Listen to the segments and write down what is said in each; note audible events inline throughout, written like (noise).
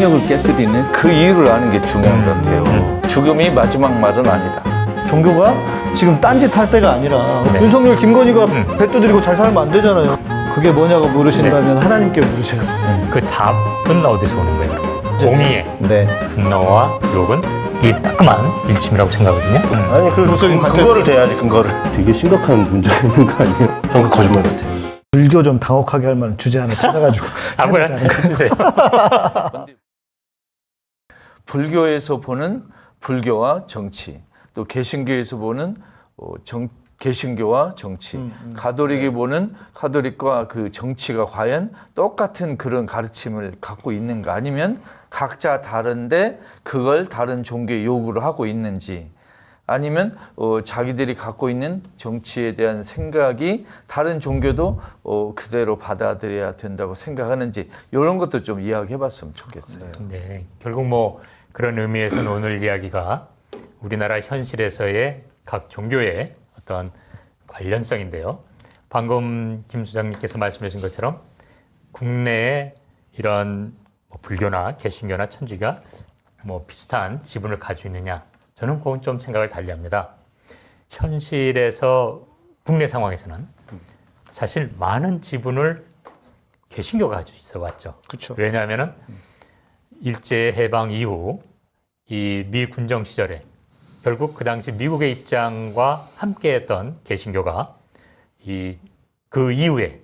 성역을 깨뜨리는 그 이유를 아는 게 중요한 것 같아요. 죽음이 마지막 말은 아니다. 종교가 지금 딴짓 할 때가 아니라 윤석열, 김건희가 뱃도 들이고 잘 살면 안 되잖아요. 그게 뭐냐고 물으신다면 하나님께 물으세요. 그 답은 어디서 오는 거예요? 공의의 네. 분노와 욕은 이 따끔한 일침이라고 생각하거든요. 아니 그, 그 근거를 대야지 근거를 되게 심각한 문제가 있는 거 아니에요? 저는 그 거짓말 같아요 불교 좀 당혹하게 할 만한 주제 하나 찾아가지고 (laughs) 아무나 해주세요. (laughs) (laughs) 불교에서 보는 불교와 정치, 또 개신교에서 보는 어, 정, 개신교와 정치, 가톨릭이 보는 가톨릭과 그 정치가 과연 똑같은 그런 가르침을 갖고 있는가? 아니면 각자 다른데 그걸 다른 종교의 요구를 하고 있는지? 아니면 어, 자기들이 갖고 있는 정치에 대한 생각이 다른 종교도 어, 그대로 받아들여야 된다고 생각하는지 이런 것도 좀 이야기해 봤으면 좋겠어요. 네, 결국 뭐 그런 의미에서는 오늘 이야기가 우리나라 현실에서의 각 종교의 어떤 관련성인데요. 방금 김 소장님께서 말씀하신 것처럼 국내에 이런 뭐 불교나 개신교나 천주가 뭐 비슷한 지분을 가지고 있느냐 저는 그건 좀 생각을 달리합니다. 현실에서 국내 상황에서는 사실 많은 지분을 개신교가 가지고 있어 왔죠. 그쵸. 왜냐하면은 일제 해방 이후 이 미 군정 시절에 결국 그 당시 미국의 입장과 함께했던 개신교가 이 그 이후에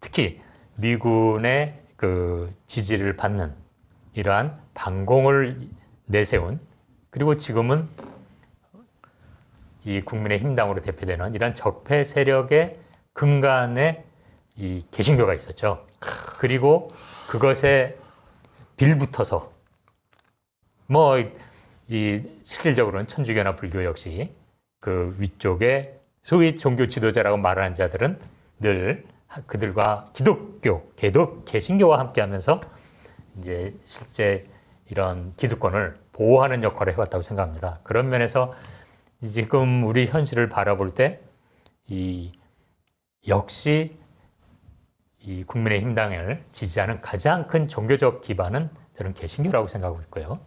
특히 미군의 그 지지를 받는 이러한 당공을 내세운 그리고 지금은 이 국민의힘 당으로 대표되는 이러한 적폐 세력의 근간에 이 개신교가 있었죠. 그리고 그것에 빌붙어서 뭐 이 실질적으로는 천주교나 불교 역시 그 위쪽에 소위 종교 지도자라고 말하는 자들은 늘 그들과 기독교, 개도 개신교와 함께하면서 이제 실제 이런 기득권을 보호하는 역할을 해왔다고 생각합니다. 그런 면에서 지금 우리 현실을 바라볼 때 이 역시 이 국민의힘 당을 지지하는 가장 큰 종교적 기반은 저는 개신교라고 생각하고 있고요.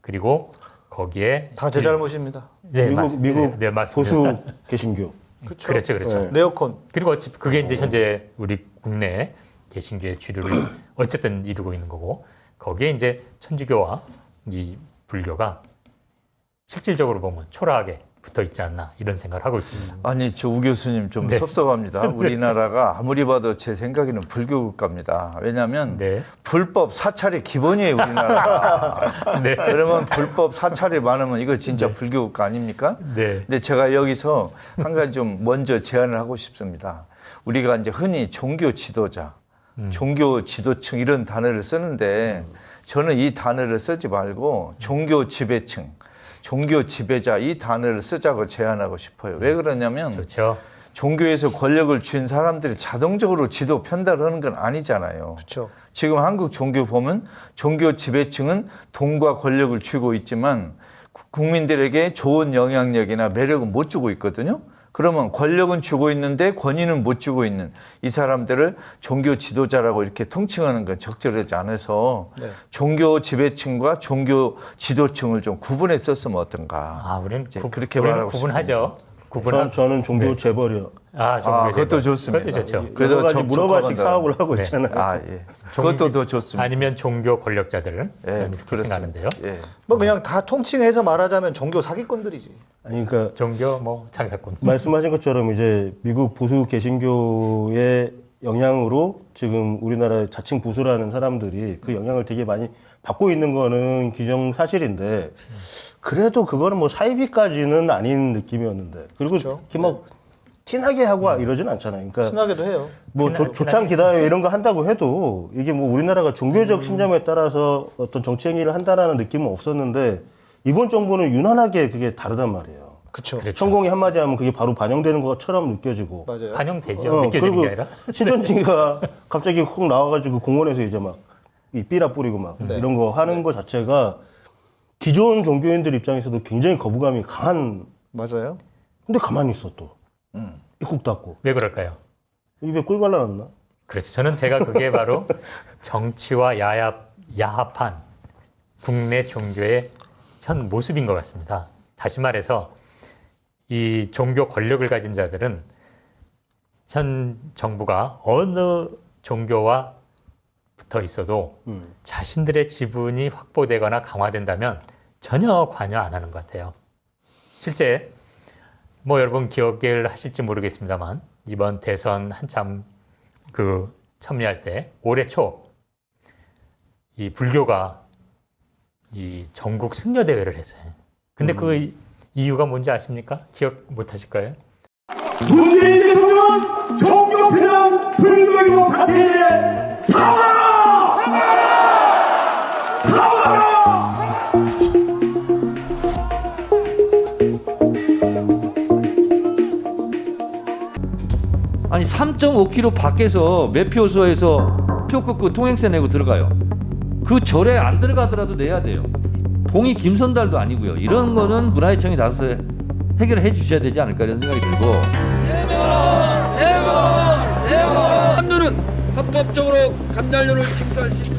그리고 거기에 다 제 잘못입니다. 네, 미국 맞습니다. 미국 네, 맞습니다. 보수 개신교 (laughs) 그렇죠, 그렇죠. 네. 네오콘. 그리고 어찌 그게 이제 현재 우리 국내 개신교의 주류를 (clears throat) 어쨌든 이루고 있는 거고 거기에 이제 천주교와 이 불교가 실질적으로 보면 초라하게 붙어 있지 않나 이런 생각을 하고 있습니다. 아니 저 우 교수님 좀 네. 섭섭합니다. (laughs) 우리나라가 아무리 봐도 제 생각에는 불교 국가입니다. 왜냐하면 네. 불법 사찰이 기본이에요 우리나라가. (laughs) 네. 그러면 불법 사찰이 많으면 이거 진짜 불교 국가 아닙니까? 네. 근데 제가 여기서 한 가지 좀 먼저 제안을 하고 싶습니다. 우리가 이제 흔히 종교 지도자, 종교 지도층 이런 단어를 쓰는데 저는 이 단어를 쓰지 말고 종교 지배층, 종교 지배자 이 단어를 쓰자고 제안하고 싶어요. 왜 그러냐면 좋죠. 종교에서 권력을 쥔 사람들이 자동적으로 지도 편달하는 건 아니잖아요. 그렇죠. 지금 한국 종교 보면 종교 지배층은 돈과 권력을 쥐고 있지만 구- 국민들에게 좋은 영향력이나 매력은 못 주고 있거든요. 그러면 권력은 주고 있는데 권위는 못 주고 있는 이 사람들을 종교 지도자라고 이렇게 통칭하는 건 적절하지 않아서 네. 종교 지배층과 종교 지도층을 좀 구분해 썼으면 어떤가. 아, 우리는 구, 그렇게 우리는 말하고 구분하죠. 저, 구분하. 저는 종교 재벌이요 아, 아. 그것도 좋습니다. 그것도 좋죠. 가지 적- 문어발식. 사업을 하고 네. 있잖아요 아, 예. 그것도 더 좋습니다. 아니면 종교 권력자들은 예, 저는 이렇게 그렇습니다. 생각하는데요. 예. 뭐 그냥 다 통칭해서 말하자면 종교 사기꾼들이지. 아니 그러니까 종교 뭐 장사꾼. 말씀하신 것처럼 이제 미국 보수 개신교의 영향으로 지금 우리나라 자칭 보수라는 사람들이 그 영향을 되게 많이 받고 있는 거는 기정 사실인데 그래도 그거는 뭐 사이비까지는 아닌 느낌이었는데 그리고 이렇게 막 티나게 하고 이러진 않잖아요. 그러니까 친하게도 해요. 뭐 조, 조창 기다요 이런 거 한다고 해도 이게 뭐 우리나라가 종교적 신념에 따라서 어떤 정치 행위를 한다라는 느낌은 없었는데 이번 정부는 유난하게 그게 다르단 말이에요. 그렇죠. 그렇죠. 천공이 한마디 하면 그게 바로 반영되는 것처럼 느껴지고. 맞아요. 반영되죠. 어, 느껴지는 그리고 게 아니라. (laughs) 신천지가 갑자기 훅 나와가지고 공원에서 이제 막 이 삐라 뿌리고 막 네. 이런 거 하는 거 자체가 기존 종교인들 입장에서도 굉장히 거부감이 강한. 맞아요. 근데 가만히 있어 또. 입국 닫고 왜 그럴까요? 입에 꿀 발라놨나? 그렇죠. 저는 제가 그게 바로 (laughs) 정치와 야합, 야합한 국내 종교의 현 모습인 것 같습니다. 다시 말해서 이 종교 권력을 가진 자들은 현 정부가 어느 종교와 붙어 있어도 자신들의 지분이 확보되거나 강화된다면 전혀 관여 안 하는 것 같아요. 실제 뭐 여러분 기억을 하실지 모르겠습니다만 이번 대선 한참 그 참여할 때 올해 초 이 불교가 이 전국 승려 대회를 했어요. 근데 그 이유가 뭔지 아십니까? 기억 못 하실까요? 문재인 대통령은 종교 편향 불교이고 가태에 사과하라! 아니 3.5km 밖에서 매표소에서 표 끊고 통행세 내고 들어가요. 그 절에 안 들어가더라도 내야 돼요. 봉이 김선달도 아니고요. 이런 거는 문화재청이 나서서 해결해 주셔야 되지 않을까 이런 생각이 들고 감료는 합법적으로 감량료를 징수할 수 있다.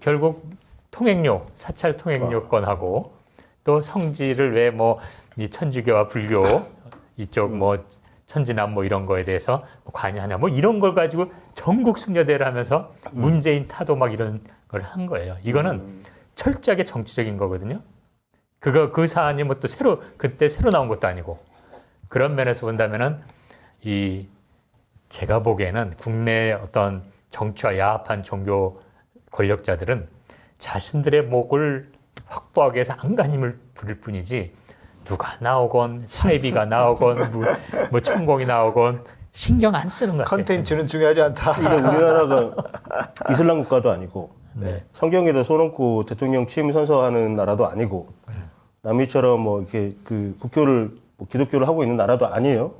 결국 통행료, 사찰 통행료 건하고 또 성지를 왜 뭐 이 천주교와 불교 이쪽 뭐 천지남 뭐 이런 거에 대해서 뭐 관여하냐 뭐 이런 걸 가지고 전국 승려대를 하면서 문재인 타도 막 이런 걸 한 거예요. 이거는 철저하게 정치적인 거거든요. 그거 그 사안이 뭐 또 새로 그때 새로 나온 것도 아니고 그런 면에서 본다면은 이 제가 보기에는 국내 어떤 정치와 야합한 종교 권력자들은 자신들의 목을 확보하기 위해서 안간힘을 부릴 뿐이지 누가 나오건 사이비가 나오건 뭐, 뭐 천공이 나오건 신경 안 쓰는 것 같아요. 컨텐츠는 중요하지 않다. 근데 우리나라가 (laughs) 이슬람 국가도 아니고 네. 성경에다 손얹고 대통령 취임 선서하는 나라도 아니고 남미처럼 뭐 이렇게 그 국교를 뭐 기독교를 하고 있는 나라도 아니에요.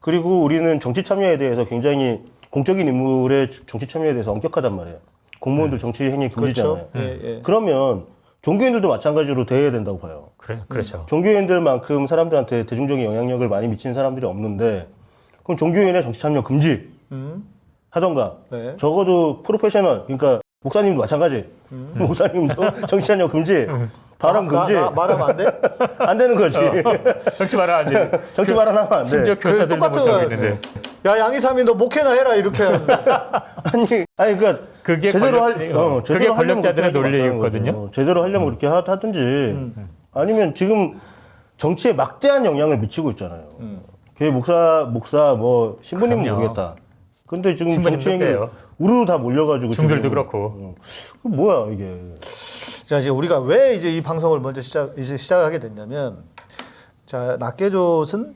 그리고 우리는 정치 참여에 대해서 굉장히 공적인 인물의 정치 참여에 대해서 엄격하단 말이에요. 공무원들 정치 행위 금지잖아요. 그렇죠. 예, 예. 그러면 종교인들도 마찬가지로 대해야 된다고 봐요. 그래, 그렇죠. 종교인들만큼 사람들한테 대중적인 영향력을 많이 미치는 사람들이 없는데 그럼 종교인의 정치 참여 금지 하던가 네. 적어도 프로페셔널 그러니까 목사님도 마찬가지 (laughs) 목사님도 (laughs) 정치 참여 금지 발언 나- 금지 나- 말하면 안 돼? 안 되는 거지 정치 말아 안 (laughs) 돼. 정치 발언하면 안 심지어 돼. 교사들도 똑같은 못하고 거야. 있는데 야 양이삼이 너 목회나 해라 이렇게. (laughs) 아니 아니 그러니까 그게 제대로 할 어, 어, 제대로 그게 권력자들의 논리였거든요. 거죠. 제대로 하려면 그렇게 하, 하든지 아니면 지금 정치에 막대한 영향을 미치고 있잖아요. 걔 목사 목사 뭐 그럼요. 모르겠다. 근데 지금 정치행위. 우르르 다 몰려가지고 중들도 그렇고 어. 그 뭐야 이게 자 이제 우리가 왜 이제 이 방송을 먼저 시작 이제 시작하게 됐냐면 자 낙계조는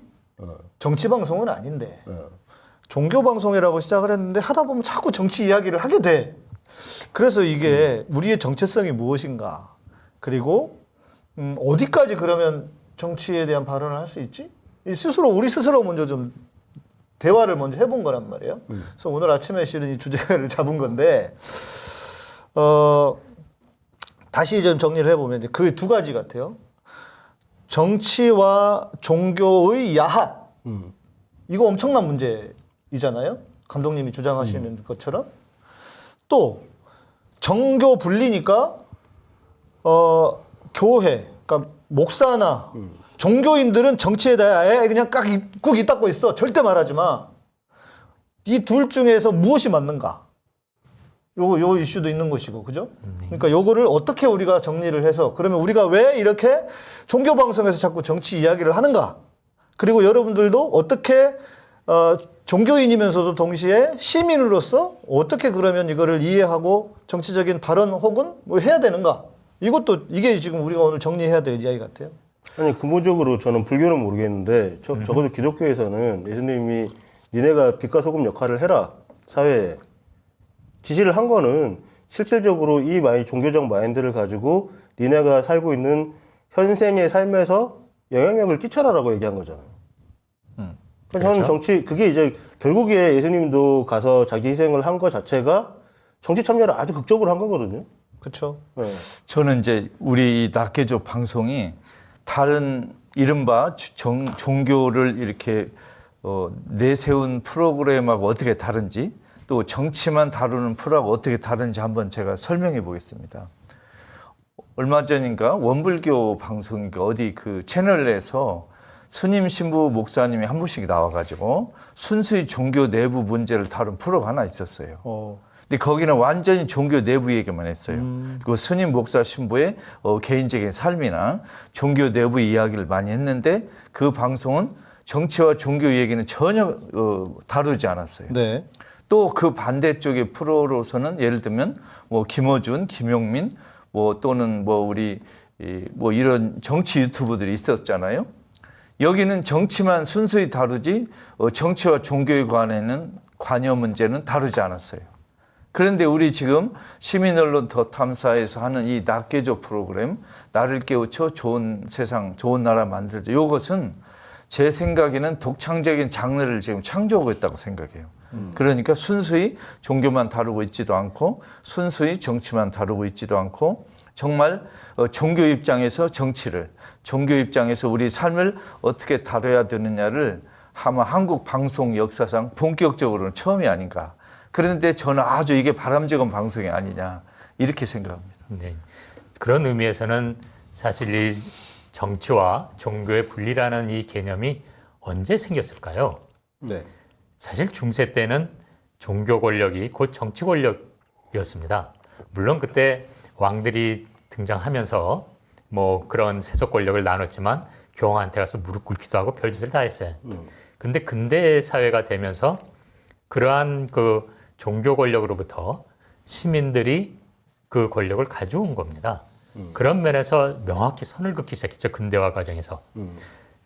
정치 방송은 아닌데 종교 방송이라고 시작을 했는데 하다 보면 자꾸 정치 이야기를 하게 돼. 그래서 이게 우리의 정체성이 무엇인가 그리고 음, 어디까지 그러면 정치에 대한 발언을 할 수 있지? 이 스스로 우리 스스로 먼저 좀 대화를 먼저 해본 거란 말이에요. 그래서 오늘 아침에 실은 이 주제를 (laughs) 잡은 건데 어. 다시 좀 정리를 해보면 그 두 가지 같아요. 정치와 종교의 야합. 이거 엄청난 문제이잖아요. 감독님이 주장하시는 것처럼. 또 정교 분리니까 어 교회, 그러니까 목사나 종교인들은 정치에 대해 그냥 깍 입국 이 닦고 있어. 절대 말하지 마. 이 둘 중에서 무엇이 맞는가? 요, 요 이슈도 있는 것이고, 그죠? 그러니까 요거를 어떻게 우리가 정리를 해서, 그러면 우리가 왜 이렇게 종교 방송에서 자꾸 정치 이야기를 하는가? 그리고 여러분들도 어떻게, 어, 종교인이면서도 동시에 시민으로서 어떻게 그러면 이거를 이해하고 정치적인 발언 혹은 뭐 해야 되는가? 이것도 이게 지금 우리가 오늘 정리해야 될 이야기 같아요. 아니 근본적으로 저는 불교는 모르겠는데 저, 적어도 기독교에서는 예수님이 니네가 빛과 소금 역할을 해라 사회에 지시를 한 거는 실질적으로 이 my 종교적 마인드를 가지고 니네가 살고 있는 현생의 삶에서 영향력을 끼쳐라라고 얘기한 거잖아요. 그러니까 저는 정치 그게 이제 결국에 예수님도 가서 자기 희생을 한 거 자체가 정치 참여를 아주 극적으로 한 거거든요. 그렇죠? 네. 저는 이제 우리 낙계조 방송이 다른 이른바 주- 정, 종교를 이렇게 어, 내세운 프로그램하고 어떻게 다른지 또 정치만 다루는 프로하고 어떻게 다른지 한번 제가 설명해 보겠습니다. 얼마 전인가 원불교 방송인가 어디 그 채널에서 스님 신부 목사님이 한 분씩 나와가지고 순수히 종교 내부 문제를 다룬 프로가 하나 있었어요. 어, 근데 거기는 완전히 종교 내부 얘기만 했어요. 그리고 스님 목사 신부의 어, 개인적인 삶이나 종교 내부 이야기를 많이 했는데 그 방송은 정치와 종교 얘기는 전혀 어, 다루지 않았어요. 네. 또 그 반대쪽의 프로로서는 예를 들면 뭐 김어준, 김용민 뭐 또는 뭐 우리 이, 뭐 이런 정치 유튜브들이 있었잖아요. 여기는 정치만 순수히 다루지 어, 정치와 종교에 관해는 관여 문제는 다루지 않았어요. 그런데 우리 지금 시민 언론 더 탐사에서 하는 이 낙개조 프로그램 나를 깨우쳐 좋은 세상 좋은 나라 만들자 이것은 제 생각에는 독창적인 장르를 지금 창조하고 있다고 생각해요. 그러니까 순수히 종교만 다루고 있지도 않고 순수히 정치만 다루고 있지도 않고 정말 어, 종교 입장에서 정치를 종교 입장에서 우리 삶을 어떻게 다뤄야 되느냐를 아마 한국 방송 역사상 본격적으로는 처음이 아닌가. 그런데 저는 아주 이게 바람직한 방송이 아니냐 이렇게 생각합니다. 네. 그런 의미에서는 사실 이 정치와 종교의 분리라는 이 개념이 언제 생겼을까요? 네. 사실 중세 때는 종교 권력이 곧 정치 권력이었습니다. 물론 그때 왕들이 등장하면서 뭐 그런 세속 권력을 나눴지만 교황한테 가서 무릎 꿇기도 하고 별짓을 다 했어요. 근데 근대 사회가 되면서 그러한 그 종교 권력으로부터 시민들이 그 권력을 가져온 겁니다. 그런 면에서 명확히 선을 긋기 시작했죠. 근대화 과정에서.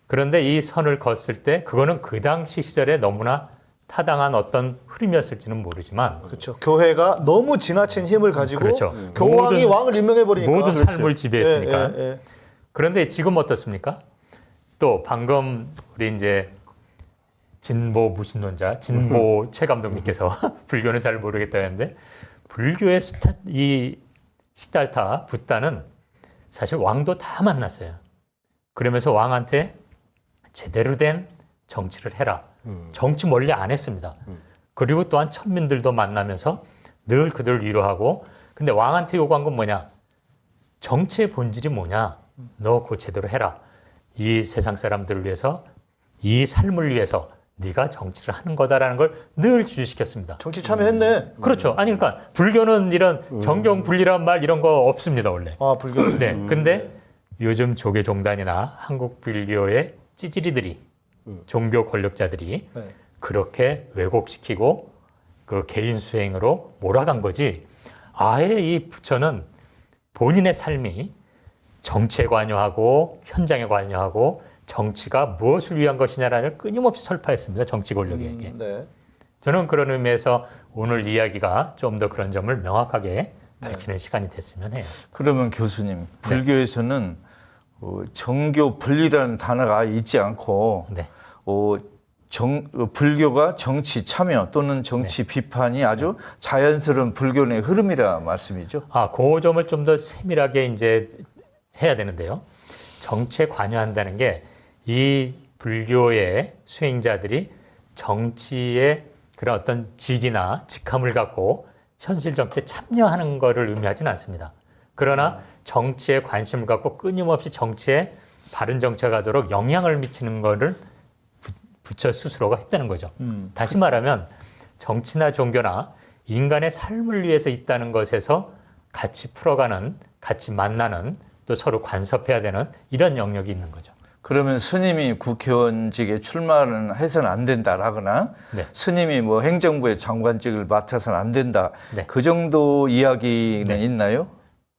그런데 이 선을 걷을 때 그거는 그 당시 시절에 너무나 타당한 어떤 흐름이었을지는 모르지만 그렇죠. 교회가 너무 지나친 힘을 가지고 그렇죠. 교황이 모든- 왕을 임명해 버리니까 모든 삶을 지배했으니까. 예, 예, 그런데 지금 어떻습니까? 또 방금 우리 이제 진보 무신론자 진보 최 감독님께서 (laughs) 불교는 잘 모르겠다 했는데 불교의 스타, 이 시달타 붓다는 사실 왕도 다 만났어요. 그러면서 왕한테 제대로 된 정치를 해라. 정치 멀리 안 했습니다. 그리고 또한 천민들도 만나면서 늘 그들을 위로하고 근데 왕한테 요구한 건 뭐냐? 정치의 본질이 뭐냐? 너 그거 제대로 해라. 이 세상 사람들을 위해서 이 삶을 위해서 네가 정치를 하는 거다라는 걸 늘 주시켰습니다. 정치 참여했네. 그렇죠. 아니 그러니까 불교는 이런 정경 분리란 말 이런 거 없습니다 원래. 아 불교. (clears throat) 네. 근데 요즘 조계 종단이나 한국 불교의 찌질이들이 종교 권력자들이 네. 그렇게 왜곡시키고 그 개인 수행으로 몰아간 거지. 아예 이 부처는 본인의 삶이 정치에 관여하고 현장에 관여하고 정치가 무엇을 위한 것이냐라는 걸 끊임없이 설파했습니다. 정치 권력에게. 네. 저는 그런 의미에서 오늘 이야기가 좀 더 그런 점을 명확하게 밝히는 시간이 됐으면 해요. 그러면 교수님 불교에서는 어, 정교 분리라는 단어가 있지 않고 네. 어, 정, 어, 불교가 정치 참여 또는 정치 비판이 아주 자연스러운 불교 의 흐름이라 말씀이죠. 아, 그 점을 좀 더 세밀하게 이제 해야 되는데요. 정치에 관여한다는 게 이 불교의 수행자들이 정치에 그런 어떤 직이나 직함을 갖고 현실 정치에 참여하는 것을 의미하지는 않습니다. 그러나 정치에 관심을 갖고 끊임없이 정치에 바른 정치가 가도록 영향을 미치는 것을 부- 부처 스스로가 했다는 거죠. 다시 말하면 정치나 종교나 인간의 삶을 위해서 있다는 것에서 같이 풀어가는, 같이 만나는, 또 서로 간섭해야 되는 이런 영역이 있는 거죠. 그러면 스님이 국회의원직에 출마는 해서는 안 된다라거나 네. 스님이 뭐 행정부의 장관직을 맡아서는 안 된다. 네. 그 정도 이야기는 있나요?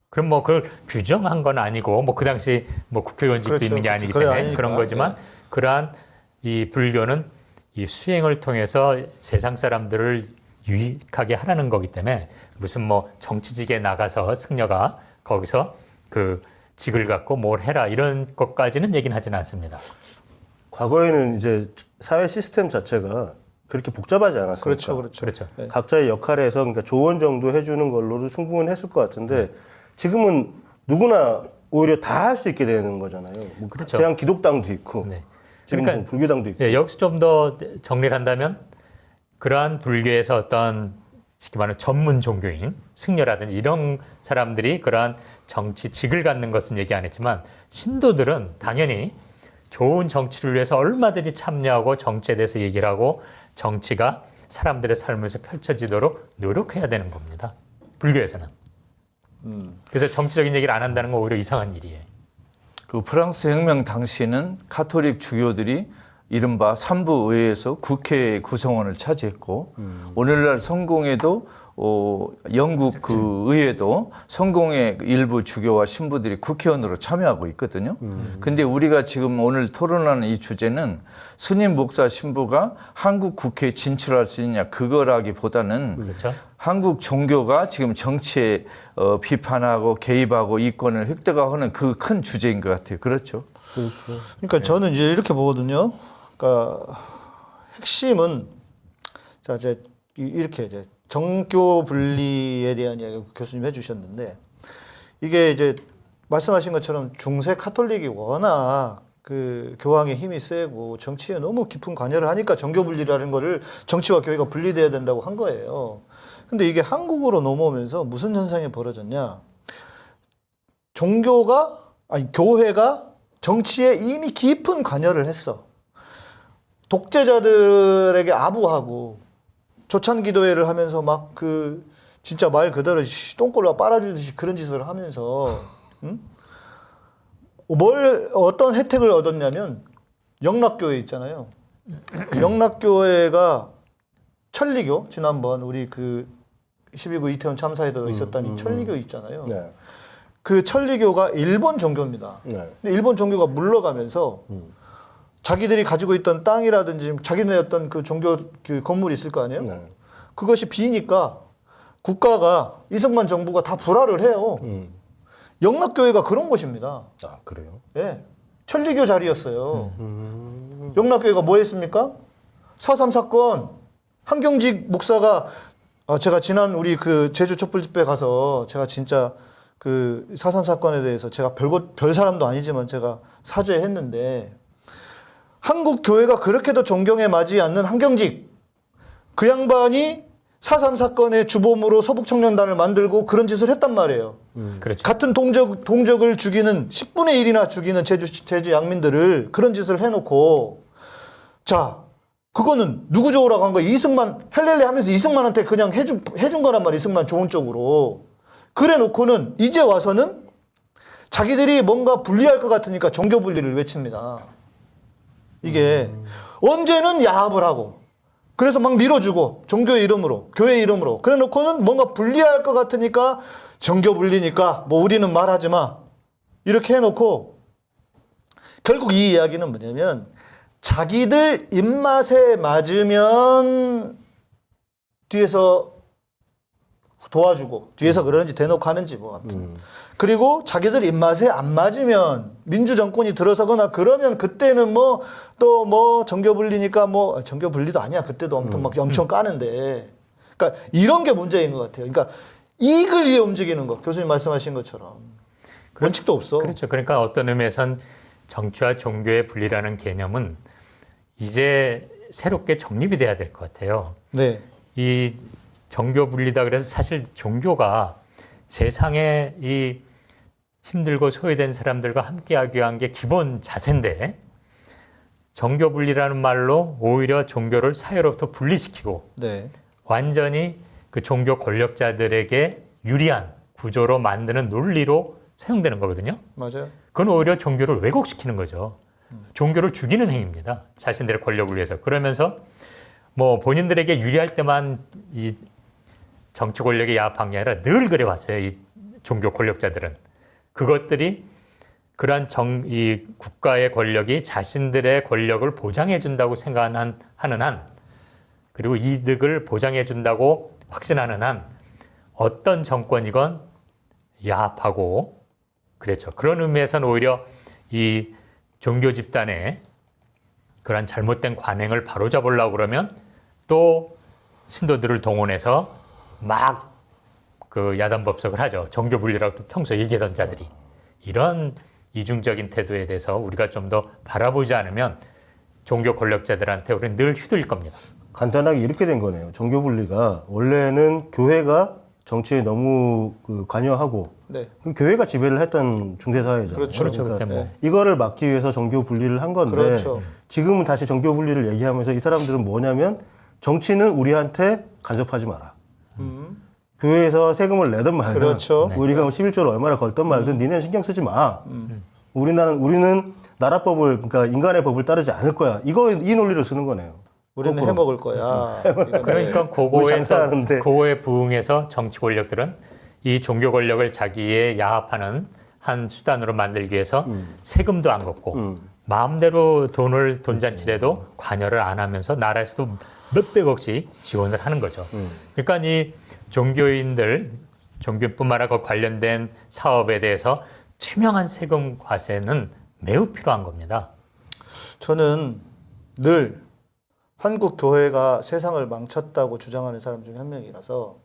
그럼 뭐 그걸 규정한 건 아니고 뭐 그 당시 뭐 국회의원직도 그렇죠. 있는 게 아니기 때문에 아니니까. 그런 거지만 네. 그러한 이 불교는 이 수행을 통해서 세상 사람들을 유익하게 하라는 거기 때문에 무슨 뭐 정치직에 나가서 승려가 거기서 그 직을 갖고 뭘 해라 이런 것까지는 얘기는 하지는 않습니다. 과거에는 이제 사회 시스템 자체가 그렇게 복잡하지 않았으니까 그렇죠, 그렇죠. 그렇죠. 각자의 역할에서 그러니까 조언 정도 해주는 걸로도 충분했을 것 같은데 지금은 누구나 오히려 다 할 수 있게 되는 거잖아요. 뭐 그렇죠. 대한 기독당도 있고 네. 지금 그러니까- 뭐 불교당도 있고. 예, 여기서 좀 더 정리를 한다면 그러한 불교에서 어떤 쉽게 말하는 전문 종교인 승려라든지 이런 사람들이 그러한 정치직을 갖는 것은 얘기 안 했지만 신도들은 당연히 좋은 정치를 위해서 얼마든지 참여하고 정치에 대해서 얘기를 하고 정치가 사람들의 삶에서 펼쳐지도록 노력해야 되는 겁니다. 불교에서는. 그래서 정치적인 얘기를 안 한다는 건 오히려 이상한 일이에요. 그 프랑스 혁명 당시에는 카톨릭 주교들이 이른바 삼부 의회에서 국회 구성원을 차지했고 오늘날 성공회도 어, 영국 그 의회도 성공회 일부 주교와 신부들이 국회의원으로 참여하고 있거든요. 근데 우리가 지금 오늘 토론하는 이 주제는 스님 목사 신부가 한국 국회에 진출할 수 있냐 그거라기보다는 그렇죠? 한국 종교가 지금 정치에 어, 비판하고 개입하고 이권을 획득하는 그 큰 주제인 것 같아요. 그렇죠? 그러니까 저는 이제 이렇게 보거든요. 그러니까 핵심은 자 이제 이- 이렇게 이제 정교 분리에 대한 이야기 교수님 해주셨는데 이게 이제 말씀하신 것처럼 중세 카톨릭이 워낙 그 교황의 힘이 세고 정치에 너무 깊은 관여를 하니까 정교 분리라는 거를 정치와 교회가 분리돼야 된다고 한 거예요. 근데 이게 한국으로 넘어오면서 무슨 현상이 벌어졌냐? 종교가 아니 교회가 정치에 이미 깊은 관여를 했어. 독재자들에게 아부하고 조찬 기도회를 하면서 막 그 진짜 말 그대로 씨, 똥꼬를 빨아주듯이 그런 짓을 하면서 응? 뭘 어떤 혜택을 얻었냐면 영락교회 있잖아요. 영락교회가 천리교 지난번 우리 그 12구 이태원 참사에도 있었던 이 천리교 있잖아요. 네. 그 천리교가 일본 종교입니다. 네. 근데 일본 종교가 물러가면서 자기들이 가지고 있던 땅이라든지 자기네 어떤 그 종교 그 건물이 있을 거 아니에요? 네. 그것이 비니까 국가가 이승만 정부가 다 불화를 해요. 음. 영락교회가 그런 곳입니다. 아 그래요? 예. 천리교 자리였어요. 음. 영락교회가 뭐 했습니까? 4.3 사건 한경직 목사가 아, 제가 지난 우리 그 제주 촛불 집회 가서 제가 진짜 그4.3 사건에 대해서 제가 별것 별 사람도 아니지만 제가 사죄했는데 한국 교회가 그렇게도 존경에 맞지 않는 한경직 그 양반이 4.3 사건의 주범으로 서북청년단을 만들고 그런 짓을 했단 말이에요. 그렇죠. 같은 동적, 동적을 죽이는 10분의 1이나 죽이는 제주, 제주 양민들을 그런 짓을 해놓고 자, 그거는 누구 좋으라고 한 거야? 이승만, 헬렐레 하면서 이승만한테 그냥 해준, 해준 거란 말이야. 이승만 좋은 쪽으로. 그래 놓고는 이제 와서는 자기들이 뭔가 분리할 것 같으니까 종교 분리를 외칩니다. 이게 언제는 야합을 하고 그래서 막 밀어주고 종교의 이름으로 교회 이름으로. 그래 놓고는 뭔가 분리할 것 같으니까 정교 분리니까 뭐 우리는 말하지 마. 이렇게 해놓고 결국 이 이야기는 뭐냐면 자기들 입맛에 맞으면 뒤에서 도와주고 뒤에서 그러는지 대놓고 하는지 뭐 아무튼 그리고 자기들 입맛에 안 맞으면 민주 정권이 들어서거나 그러면 그때는 뭐 또뭐 정교 분리니까 뭐 정교 분리도 아니야 그때도 엄청 막 엄청 까는데 그러니까 이런 게 문제인 것 같아요. 그러니까 이익을 위해 움직이는 거 교수님 말씀하신 것처럼 원칙도 없어. 그렇죠. 그러니까 어떤 의미에선 정치와 종교의 분리라는 개념은 이제 새롭게 정립이 돼야 될 것 같아요. 네, 이 정교 분리다 그래서 사실 종교가 세상에 이 힘들고 소외된 사람들과 함께하기 위한 게 기본 자세인데 정교 분리라는 말로 오히려 종교를 사회로부터 분리시키고 네, 완전히 그 종교 권력자들에게 유리한 구조로 만드는 논리로 사용되는 거거든요. 맞아요. 그건 오히려 종교를 왜곡시키는 거죠. 종교를 죽이는 행위입니다. 자신들의 권력을 위해서. 그러면서 뭐 본인들에게 유리할 때만 이 정치 권력에 야합한 게 아니라 늘 그래 왔어요. 이 종교 권력자들은. 그것들이 그러한 정, 이 국가의 권력이 자신들의 권력을 보장해 준다고 생각하는 하는 한 그리고 이득을 보장해 준다고 확신하는 한 어떤 정권이건 야합하고 그렇죠. 그런 의미에서는 오히려 이 종교 집단의 그런 잘못된 관행을 바로잡으려고 그러면 또 신도들을 동원해서 막 그 야단 법석을 하죠. 종교 분리라고 또 평소 얘기하던 자들이 이런 이중적인 태도에 대해서 우리가 좀 더 바라보지 않으면 종교 권력자들한테 우리는 늘 휘둘릴 겁니다. 간단하게 이렇게 된 거네요. 종교 분리가 원래는 교회가 정치에 너무 그 관여하고 네. 그 교회가 지배를 했던 중세 사회죠. 그렇죠. 그렇죠. 그때 뭐 이거를 막기 위해서 정교 분리를 한 건데 그렇죠. 지금은 다시 정교 분리를 얘기하면서 이 사람들은 뭐냐면 정치는 우리한테 간섭하지 마라. 교회에서 세금을 내든 말든 음. 그렇죠. 우리가 뭐 11조를 얼마나 걸든 말든 니네는 신경 쓰지 마. 우리나라는 우리는 나라법을 그러니까 인간의 법을 따르지 않을 거야. 이거 이 논리를 쓰는 거네요. 우리는 거꾸로. 해먹을 거야. 이건데 그러니까 그거에 장사하는데. 그거에 부응해서 정치 권력들은 이 종교 권력을 자기의 야합하는 한 수단으로 만들기 위해서 세금도 안 걷고 마음대로 돈을 돈잔치래도 관여를 안 하면서 나라에서도 몇백억씩 지원을 하는 거죠. 그러니까 이 종교인들 종교뿐만 아니라 그 관련된 사업에 대해서 투명한 세금 과세는 매우 필요한 겁니다. 저는 늘 한국 교회가 세상을 망쳤다고 주장하는 사람 중에 한 명이라서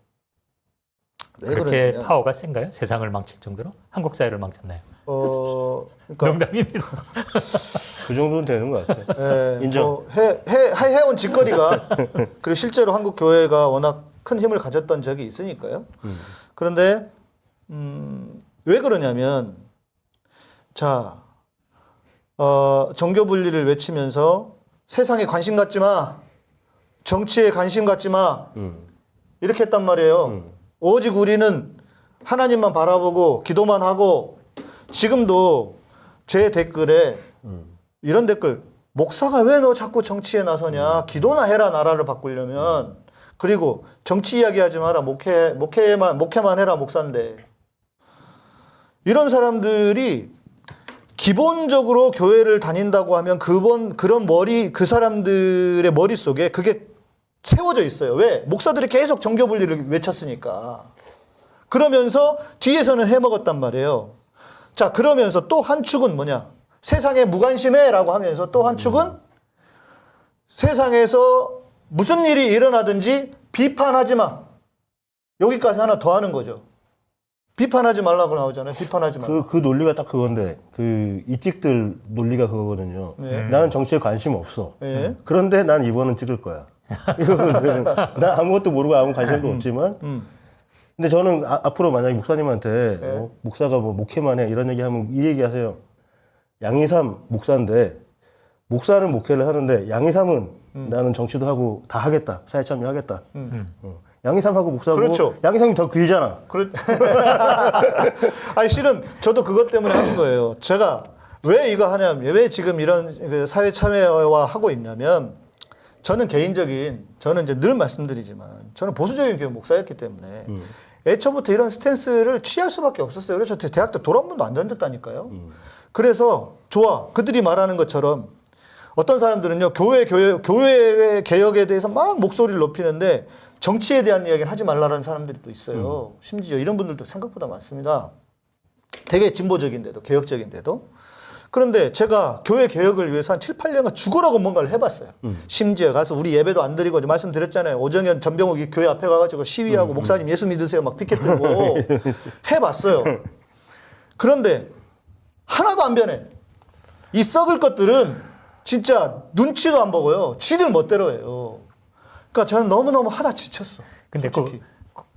왜 그렇게 그러냐면 파워가 센가요? 세상을 망칠 정도로? 한국 사회를 망쳤나요? 어 그러니까 농담입니다. (laughs) 그 정도는 되는 것 같아요. 예, 인정. 뭐 해, 해, 해, 해온 짓거리가 (laughs) 그리고 실제로 한국 교회가 워낙 큰 힘을 가졌던 적이 있으니까요. 그런데 음, 왜 그러냐면 자 어, 정교 분리를 외치면서 세상에 관심 갖지 마, 정치에 관심 갖지 마 이렇게 했단 말이에요. 오직 우리는 하나님만 바라보고 기도만 하고 지금도 제 댓글에 이런 댓글 목사가 왜 너 자꾸 정치에 나서냐 기도나 해라 나라를 바꾸려면 그리고 정치 이야기하지 마라 목회 목회만 목회만 해라 목사인데 이런 사람들이 기본적으로 교회를 다닌다고 하면 그번 그런 머리 그 사람들의 머릿속에 그게 세워져 있어요. 왜? 목사들이 계속 정교 분리를 외쳤으니까. 그러면서 뒤에서는 해먹었단 말이에요. 자, 그러면서 또 한 축은 뭐냐? 세상에 무관심해 라고 하면서 또 한 축은 세상에서 무슨 일이 일어나든지 비판하지 마. 여기까지 하나 더 하는 거죠. 비판하지 말라고 나오잖아요. 비판하지 말라. 그, 그 논리가 딱 그건데, 그, 이찍들 논리가 그거거든요. 네. 나는 정치에 관심 없어. 네. 그런데 난 이번은 찍을 거야. (laughs) 나 아무것도 모르고 아무 관심도 없지만. 음. 근데 저는 아- 앞으로 만약에 목사님한테 네. 어, 목사가 뭐 목회만 해 이런 얘기 하면 이 얘기 하세요. 양이삼 목사인데 목사는 목회를 하는데 양이삼은 음. 나는 정치도 하고 다 하겠다. 사회 참여하겠다. 어. 양이삼하고 목사고 그렇죠. 양이삼이 더 길잖아. 그렇... (laughs) 아니 실은 저도 그것 때문에 하는 거예요. 제가 왜 이거 하냐면 왜 지금 이런 그 사회 참여와 하고 있냐면 저는 개인적인 저는 이제 늘 말씀드리지만 저는 보수적인 교회 목사였기 때문에 애초부터 이런 스탠스를 취할 수밖에 없었어요. 그래서 저 대학 때돌한 번도 안 던졌다니까요. 그래서 좋아 그들이 말하는 것처럼 어떤 사람들은요 교회 교회 교회 개혁에 대해서 막 목소리를 높이는데 정치에 대한 이야기는 하지 말라는 사람들이 또 있어요. 심지어 이런 분들도 생각보다 많습니다. 되게 진보적인데도 개혁적인데도 그런데 제가 교회 개혁을 위해서 한 7, 8년간 죽어라고 뭔가를 해봤어요. 심지어 가서 우리 예배도 안 드리고 말씀드렸잖아요. 오정현 전병욱이 교회 앞에 가가지고 시위하고 목사님 예수 믿으세요 막 피켓 들고 (laughs) 해봤어요. 그런데 하나도 안 변해. 이 썩을 것들은 진짜 눈치도 안 보고요. 지들 멋대로 해요. 그러니까 저는 너무너무 하다 지쳤어. 근데 그, 솔직히.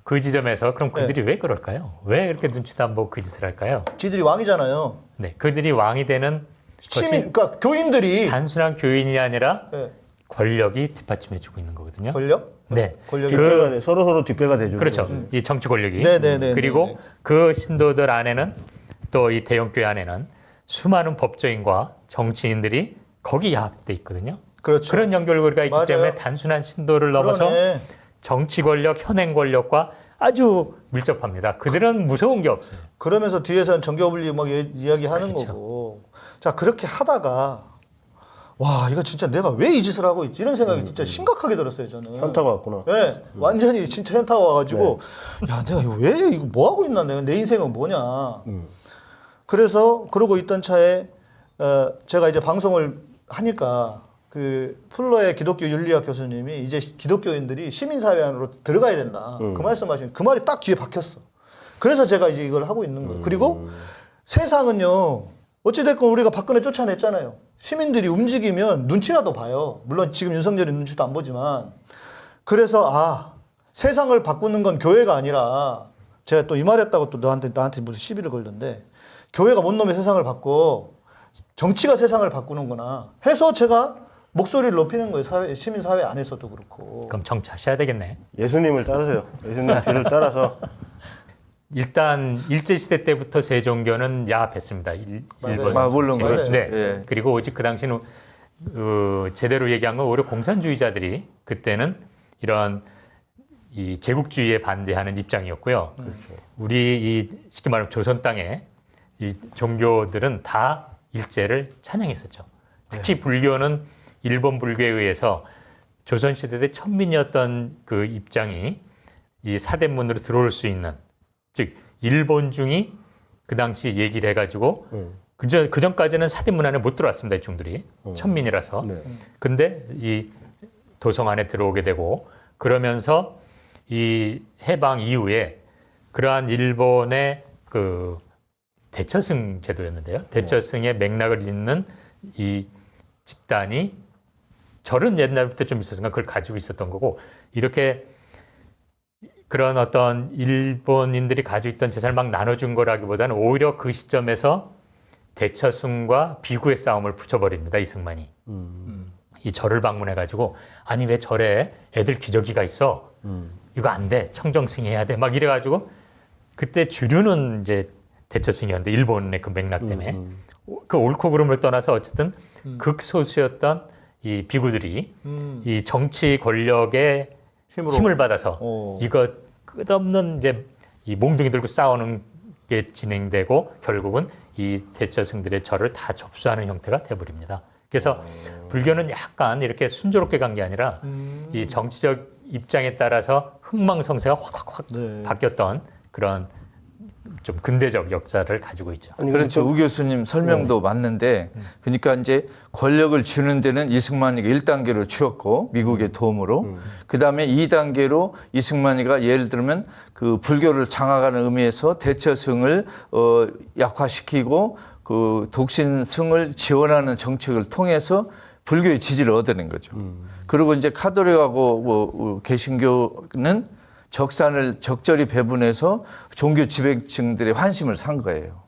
그 지점에서 그럼 그들이 왜 그럴까요? 왜 그렇게 눈치도 안 보고 그 짓을 할까요? 지들이 왕이잖아요. 네, 그들이 왕이 되는 시민, 그러니까 교인들이 단순한 교인이 아니라 예, 권력이 뒷받침해주고 있는 거거든요. 권력? 네, 권력이 뒷배가 돼. 서로 서로 뒷배가 돼주는 그렇죠. 거지. 이 정치 권력이. 네네네. 그리고 네네. 그 신도들 안에는 또 이 대형교회 안에는 수많은 법조인과 정치인들이 거기 야합돼 있거든요. 그렇죠. 그런 연결고리가 있기 맞아요. 때문에 단순한 신도를 넘어서 그러네. 정치 권력, 현행 권력과 아주 밀접합니다. 그들은 무서운 게 없어요. 그러면서 뒤에서는 정교분리 막 예- 이야기하는 그렇죠. 거고. 자 그렇게 하다가 와 이거 진짜 내가 왜 이 짓을 하고 있지 이런 생각이 진짜 심각하게 들었어요 저는. 현타가 왔구나. 네, 완전히 진짜 현타가 와가지고 야 내가 이거 왜 이거 뭐 하고 있나 내가 내 인생은 뭐냐. 그래서 그러고 있던 차에 어, 제가 이제 방송을 하니까 그 플러의 기독교 윤리학 교수님이 이제 기독교인들이 시민사회 안으로 들어가야 된다. 그 말씀하신 그 말이 딱 귀에 박혔어. 그래서 제가 이제 이걸 하고 있는 거예요. 그리고 세상은요 어찌됐건 우리가 박근혜 쫓아냈잖아요. 시민들이 움직이면 눈치라도 봐요. 물론 지금 윤석열이 눈치도 안 보지만. 그래서 아 세상을 바꾸는 건 교회가 아니라 제가 또 이 말했다고 또 너한테 나한테 무슨 시비를 걸던데 교회가 뭔 놈의 세상을 바꿔 정치가 세상을 바꾸는구나 해서 제가 목소리를 높이는 거예요. 사회, 시민 사회 안에서도 그렇고. 그럼 정치하셔야 되겠네. 예수님을 따르세요. 예수님 뒤를 따라서 일단 일제 시대 때부터 세종교는 야합했습니다. 일, 맞아요. 일본. 아, 물론. 그렇죠. 네. 예. 그리고 오직 그 당시는 어, 제대로 얘기한 건 오히려 공산주의자들이 그때는 이런 이 제국주의에 반대하는 입장이었고요. 우리 이 쉽게 말하면 조선 땅에 이 종교들은 다 일제를 찬양했었죠. 특히 불교는 일본 불교에 의해서 조선 시대 때 천민이었던 그 입장이 이 사대문으로 들어올 수 있는 즉 일본 중이 그 당시 얘기를 해가지고 그전 그 전까지는 사대문 안에 못 들어왔습니다 이중들이. 천민이라서. 네. 근데 이 도성 안에 들어오게 되고 그러면서 이 해방 이후에 그러한 일본의 그 대처승 제도였는데요. 대처승의 맥락을 잇는 이 집단이 절은 옛날부터 좀 있었으니까 그걸 가지고 있었던 거고 이렇게 그런 어떤 일본인들이 가지고 있던 재산을 막 나눠준 거라기보다는 오히려 그 시점에서 대처승과 비구의 싸움을 붙여버립니다 이승만이. 이 절을 방문해 가지고 아니 왜 절에 애들 기저귀가 있어? 이거 안 돼. 청정승 해야 돼. 막 이래 가지고 그때 주류는 이제 대처승이었는데 일본의 그 맥락 때문에 그 옳고 그름을 떠나서 어쨌든 극소수였던 이 비구들이 음. 이 정치 권력의 힘으로. 힘을 받아서 어. 이거 끝없는 이제 이 몽둥이 들고 싸우는 게 진행되고 결국은 이 대처승들의 절을 다 접수하는 형태가 돼버립니다. 그래서 불교는 약간 이렇게 순조롭게 간 게 아니라 이 정치적 입장에 따라서 흥망성쇠가 확확확 네. 바뀌었던 그런 좀 근대적 역사를 가지고 있죠. 아니, 그렇죠. 근데 우 교수님 설명도 맞는데, 그러니까 이제 권력을 주는 데는 이승만이가 1단계로 주었고, 미국의 도움으로. 그 다음에 2단계로 이승만이가 예를 들면 그 불교를 장악하는 의미에서 대처승을 어, 약화시키고 그 독신승을 지원하는 정책을 통해서 불교의 지지를 얻어낸 거죠. 그리고 이제 카톨릭하고 뭐, 어, 개신교는 적산을 적절히 배분해서 종교 지배층들의 환심을 산 거예요.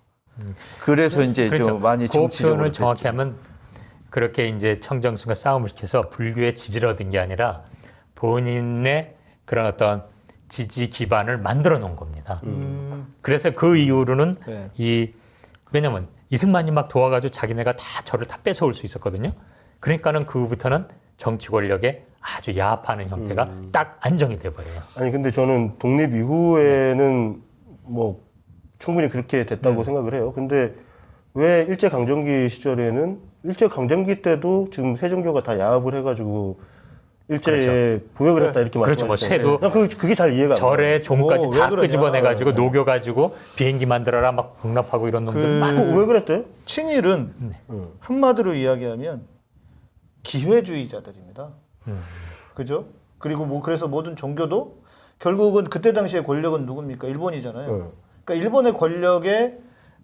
그래서 이제 좀 많이 그 정치적으로 표현을 됐죠. 정확히 하면 그렇게 이제 청정순과 싸움을 시켜서 불교의 지지를 얻은 게 아니라 본인의 그런 어떤 지지 기반을 만들어 놓은 겁니다. 그래서 그 이후로는 네. 이 왜냐면 이승만이 막 도와가지고 자기네가 다 저를 다 뺏어올 수 있었거든요. 그러니까는 그부터는 정치 권력에 아주 야합하는 형태가 딱 안정이 돼버려요. 아니 근데 저는 독립 이후에는 뭐 충분히 그렇게 됐다고 생각을 해요. 근데 왜 일제 강점기 시절에는 일제 강점기 때도 지금 세 종교가 다 야합을 해가지고 일제에 보역을 했다 이렇게 그렇죠. 뭐 말씀하시잖아요. 쇠도 난 그게, 그게 잘 이해가 안. 절에 종까지 오, 왜 다. 끄집어내가지고 녹여 가지고 비행기 만들어라 막 공납하고 이런 놈들 많이 어, 왜 그랬대? 친일은 한마디로 이야기하면 기회주의자들입니다. 그죠? 그리고 뭐 그래서 모든 종교도 결국은 그때 당시의 권력은 누굽니까? 일본이잖아요. 네. 그러니까 일본의 권력에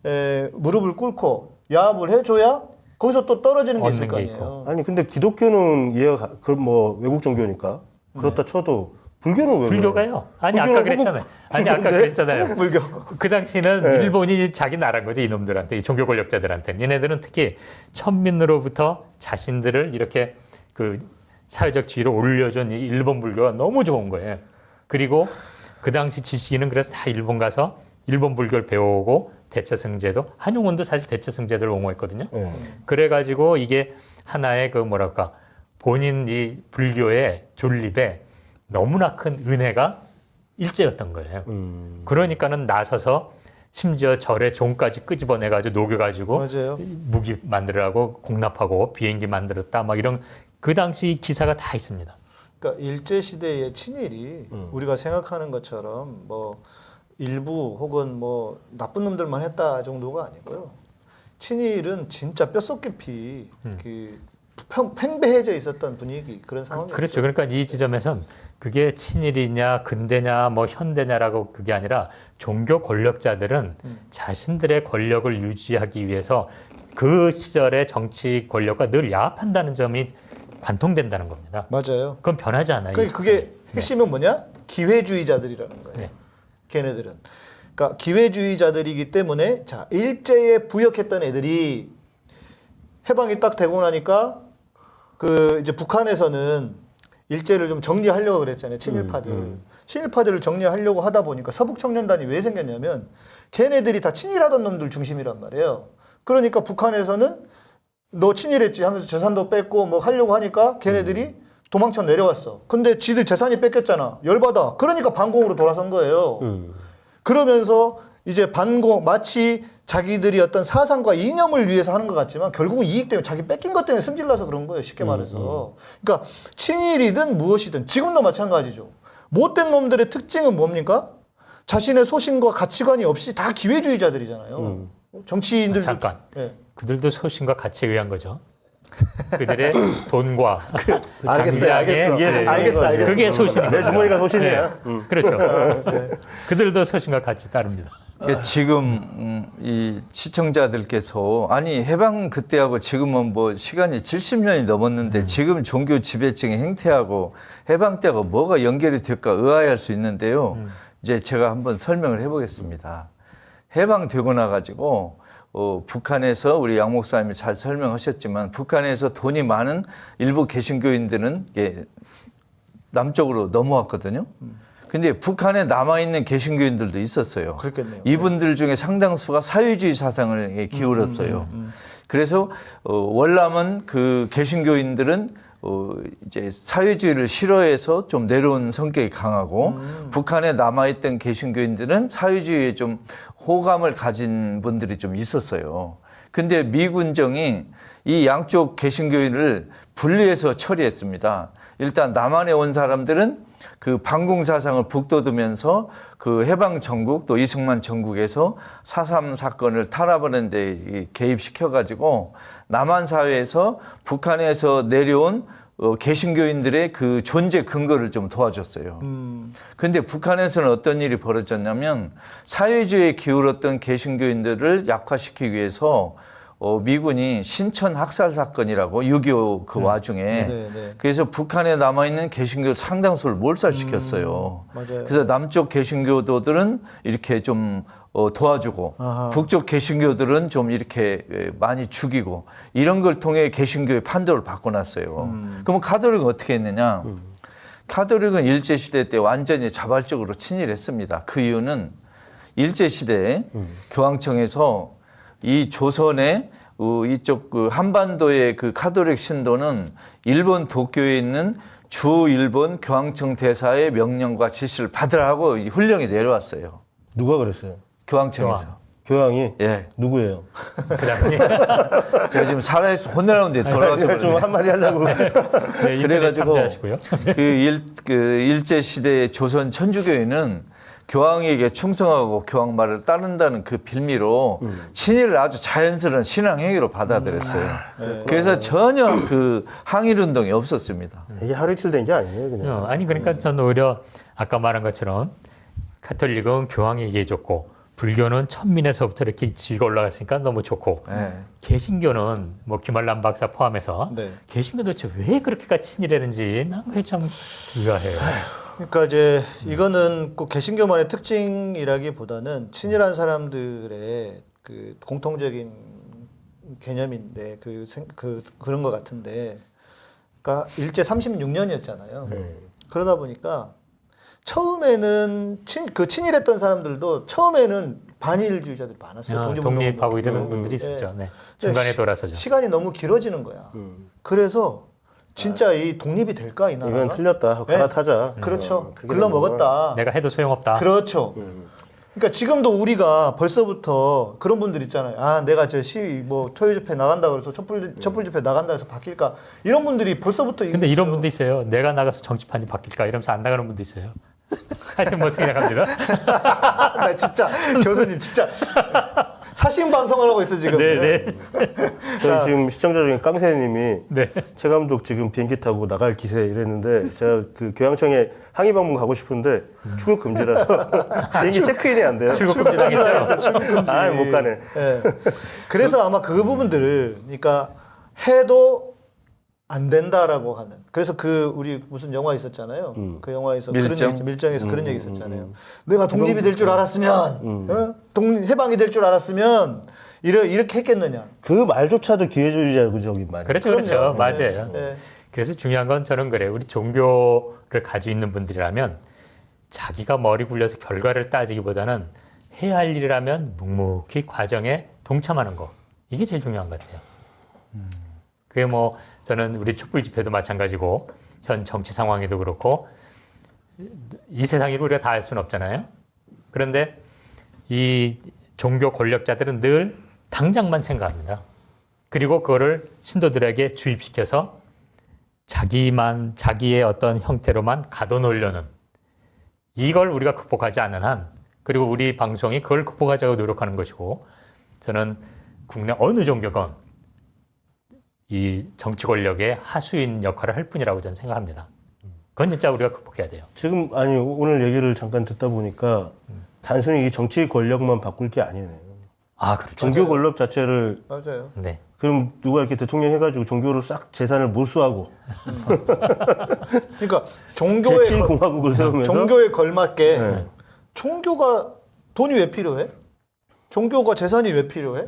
에, 무릎을 꿇고 야합을 해줘야 거기서 또 떨어지는 게 있을 거게 아니에요. 아니 근데 기독교는 이해가 가- 그럼 뭐 외국 종교니까 그렇다 쳐도 불교는 왜 불교가요? 아니 아까 그랬잖아요. 아니 아까? 그랬잖아요. (laughs) 불교. 그 당시는 네. 일본이 자기 나라인 거죠 이놈들한테 이 종교 권력자들한테 얘네들은 특히 천민으로부터 자신들을 이렇게 그 사회적 지위로 올려준 이 일본 불교가 너무 좋은 거예요. 그리고 그 당시 지식인은 그래서 다 일본 가서 일본 불교를 배우고 대처승제도 한용운도 사실 대처승제도를 옹호했거든요. 네. 그래가지고 이게 하나의 그 뭐랄까 본인 이 불교의 존립에 너무나 큰 은혜가 일제였던 거예요. 음. 그러니까는 나서서 심지어 절의 종까지 끄집어내가지고 녹여가지고 맞아요. 무기 만들라고 공납하고 비행기 만들었다 막 이런 그 당시 기사가 다 있습니다. 그러니까 일제 시대의 친일이 음. 우리가 생각하는 것처럼 뭐 일부 혹은 뭐 나쁜 놈들만 했다 정도가 아니고요. 친일은 진짜 뼛속 깊이 음. 그 평, 팽배해져 있었던 분위기 그런 상황이었죠. 그렇죠. 그러니까 이 지점에선 그게 친일이냐 근대냐 뭐 현대냐라고 그게 아니라 종교 권력자들은 자신들의 권력을 유지하기 위해서 그 시절의 정치 권력과 늘 야합한다는 점이 관통된다는 겁니다. 맞아요. 그건 변하지 않아요. 그이 그게 사건이. 핵심은 뭐냐? 기회주의자들이라는 거예요. 네. 걔네들은. 그러니까 기회주의자들이기 때문에 자 일제에 부역했던 애들이 해방이 딱 되고 나니까 그 이제 북한에서는 일제를 좀 정리하려고 그랬잖아요. 친일파들. 친일파들을 정리하려고 하다 보니까 서북 청년단이 왜 생겼냐면 걔네들이 다 친일하던 놈들 중심이란 말이에요. 그러니까 북한에서는 너 친일했지 하면서 재산도 뺏고 뭐 하려고 하니까 걔네들이 도망쳐 내려왔어. 근데 지들 재산이 뺏겼잖아. 열받아. 그러니까 반공으로 돌아선 거예요. 그러면서 이제 반공 마치 자기들이 어떤 사상과 이념을 위해서 하는 것 같지만 결국은 이익 때문에 자기 뺏긴 것 때문에 승질나서 그런 거예요. 쉽게 말해서. 그러니까 친일이든 무엇이든 지금도 마찬가지죠. 못된 놈들의 특징은 뭡니까? 자신의 소신과 가치관이 없이 다 기회주의자들이잖아요. 정치인들도 잠깐. 예. 그들도 소신과 가치에 의한 거죠. 그들의 (laughs) 돈과 그 알겠어요, 알겠어. 네, 알겠어, 알겠어. 그게 소신입니다. 내 주머니가 소신이야. 음. 그렇죠. 그들도 소신과 같이 따릅니다. 그러니까 지금 음, 이 시청자들께서 아니 해방 그때하고 지금은 뭐 시간이 70년이 넘었는데 지금 종교 지배층의 행태하고 해방 때하고 뭐가 연결이 될까 의아해할 수 있는데요. 이제 제가 한번 설명을 해보겠습니다. 해방되고 나 가지고 어, 북한에서 우리 양 목사님이 잘 설명하셨지만 북한에서 돈이 많은 일부 개신교인들은 이게 남쪽으로 넘어왔거든요. 근데 북한에 남아 있는 개신교인들도 있었어요. 그렇겠네요. 이분들 중에 상당수가 사회주의 사상을 기울었어요. 그래서 어, 월남은 그 개신교인들은 어, 이제 사회주의를 싫어해서 좀 내려온 성격이 강하고 북한에 남아 있던 개신교인들은 사회주의에 좀 호감을 가진 분들이 좀 있었어요. 근데 미군정이 이 양쪽 개신교인을 분리해서 처리했습니다. 일단 남한에 온 사람들은 그 반공 사상을 북돋으면서 그 해방 전국 또 이승만 전국에서 4.3 사건을 탄압하는 데 개입시켜 가지고 남한 사회에서 북한에서 내려온 어, 개신교인들의 그 존재 근거를 좀 도와줬어요. 근데 북한에서는 어떤 일이 벌어졌냐면 사회주의에 기울었던 개신교인들을 약화시키기 위해서 어, 미군이 신천 학살 사건이라고 6.25그 와중에 네, 네. 그래서 북한에 남아있는 개신교 상당수를 몰살시켰어요. 맞아요. 그래서 남쪽 개신교도들은 이렇게 좀 어, 도와주고 아하. 북쪽 개신교들은 좀 이렇게 에, 많이 죽이고 이런 걸 통해 개신교의 판도를 바꿔놨어요. 음. 그러면 카톨릭은 어떻게 했느냐? 카톨릭은 일제 시대 때 완전히 자발적으로 친일했습니다. 그 이유는 일제 시대에 교황청에서 이 조선의 어, 이쪽 그 한반도의 그 카톨릭 신도는 일본 도쿄에 있는 주 일본 교황청 대사의 명령과 지시를 받으라고 이 훈령이 내려왔어요. 누가 그랬어요? 교황청에서. 교황. 교황이 예. 누구예요? (laughs) 그 당시 (laughs) 제가 지금 살아있어 혼내라는데 돌아가서 좀. 한마디 하려고. (laughs) 네, 그래가지고. 그, 일, 그 일제 시대의 조선 천주교회는 교황에게 충성하고 교황 말을 따른다는 그 빌미로 친일을 아주 자연스러운 신앙 행위로 받아들였어요. 그래서 전혀 그 항일 운동이 없었습니다. 이게 하루 이틀 된 게 아니에요, 그냥. 어, 아니 그러니까 저는 오히려 아까 말한 것처럼 카톨릭은 교황에게 해줬고 불교는 천민에서부터 이렇게 지가 올라갔으니까 너무 좋고 예. 개신교는 뭐 김한란 박사 포함해서 네. 개신교 도대체 왜 그렇게가 친일했는지 난 그게 참 의아해요. 그러니까 이제 이거는 꼭 개신교만의 특징이라기보다는 친일한 사람들의 그 공통적인 개념인데 그, 생, 그 그런 것 같은데, 그러니까 일제 36년이었잖아요. 그러다 보니까 처음에는 친, 그 친일했던 사람들도 처음에는 반일주의자들이 많았어요. 어, 독립하고 이러는 음, 분들이 예. 있었죠. 네. 중간에 시- 돌아서죠. 시간이 너무 길어지는 거야. 그래서 진짜 이 독립이 될까 이 나라? 이건 틀렸다. 하고 갈아타자. 그렇죠. 어, 그게 글러 먹었다. 내가 해도 소용없다. 그렇죠. 그러니까 지금도 우리가 벌써부터 그런 분들 있잖아요. 아, 내가 저 시위 뭐 토요 집회 나간다 그래서 촛불 촛불 집회 나간다 해서 바뀔까? 이런 분들이 벌써부터 근데 이런 분도 있어요. 내가 나가서 정치판이 바뀔까 이러면서 안 나가는 분도 있어요. (laughs) 하여튼 뭐 생각합니다. (laughs) 나 진짜 교수님 진짜 사신 방송을 하고 있어 지금. 네, 네. 저희 지금 시청자 중에 깡새님이 네. 최 감독 지금 비행기 타고 나갈 기세 이랬는데 제가 그 교양청에 항의 방문 가고 싶은데 출국 금지라서 (laughs) 비행기 체크인이 안 돼요. 출국 금지 당했죠. 아, 못 가네. 예. 그래서 아마 그 부분들을 그러니까 해도 안 된다라고 하는. 그래서 그 우리 무슨 영화 있었잖아요. 그 영화에서 그런 밀정? 얘기, 밀정에서 그런 얘기 있었잖아요. 내가 독립이 될 줄 알았으면, 어? 독립 해방이 될 줄 알았으면 이래, 이렇게 했겠느냐. 그 말조차도 기회주의적인 말이에요. 그렇죠, 그렇죠. 맞아요. 예. 그래서 중요한 건 저는 그래요. 우리 종교를 가지고 있는 분들이라면 자기가 머리 굴려서 결과를 따지기보다는 해야 할 일이라면 묵묵히 과정에 동참하는 거. 이게 제일 중요한 것 같아요. 그게 뭐 저는 우리 촛불 집회도 마찬가지고 현 정치 상황에도 그렇고 이 세상 일을 우리가 다할 수는 없잖아요. 그런데 이 종교 권력자들은 늘 당장만 생각합니다. 그리고 그거를 신도들에게 주입시켜서 자기만 자기의 어떤 형태로만 가둬놓으려는 이걸 우리가 극복하지 않는 한 그리고 우리 방송이 그걸 극복하자고 노력하는 것이고 저는 국내 어느 종교건 이 정치 권력의 하수인 역할을 할 뿐이라고 저는 생각합니다. 그건 진짜 우리가 극복해야 돼요. 지금 아니 오늘 얘기를 잠깐 듣다 보니까 단순히 이 정치 권력만 바꿀 게 아니네요. 아 그렇죠. 종교 권력 자체를 맞아요. 네. 그럼 누가 이렇게 대통령 해가지고 종교를 싹 재산을 몰수하고 그러니까 종교에 제7 걸- 공화국을 세우면서 종교에 걸맞게 네. 종교가 돈이 왜 필요해? 종교가 재산이 왜 필요해?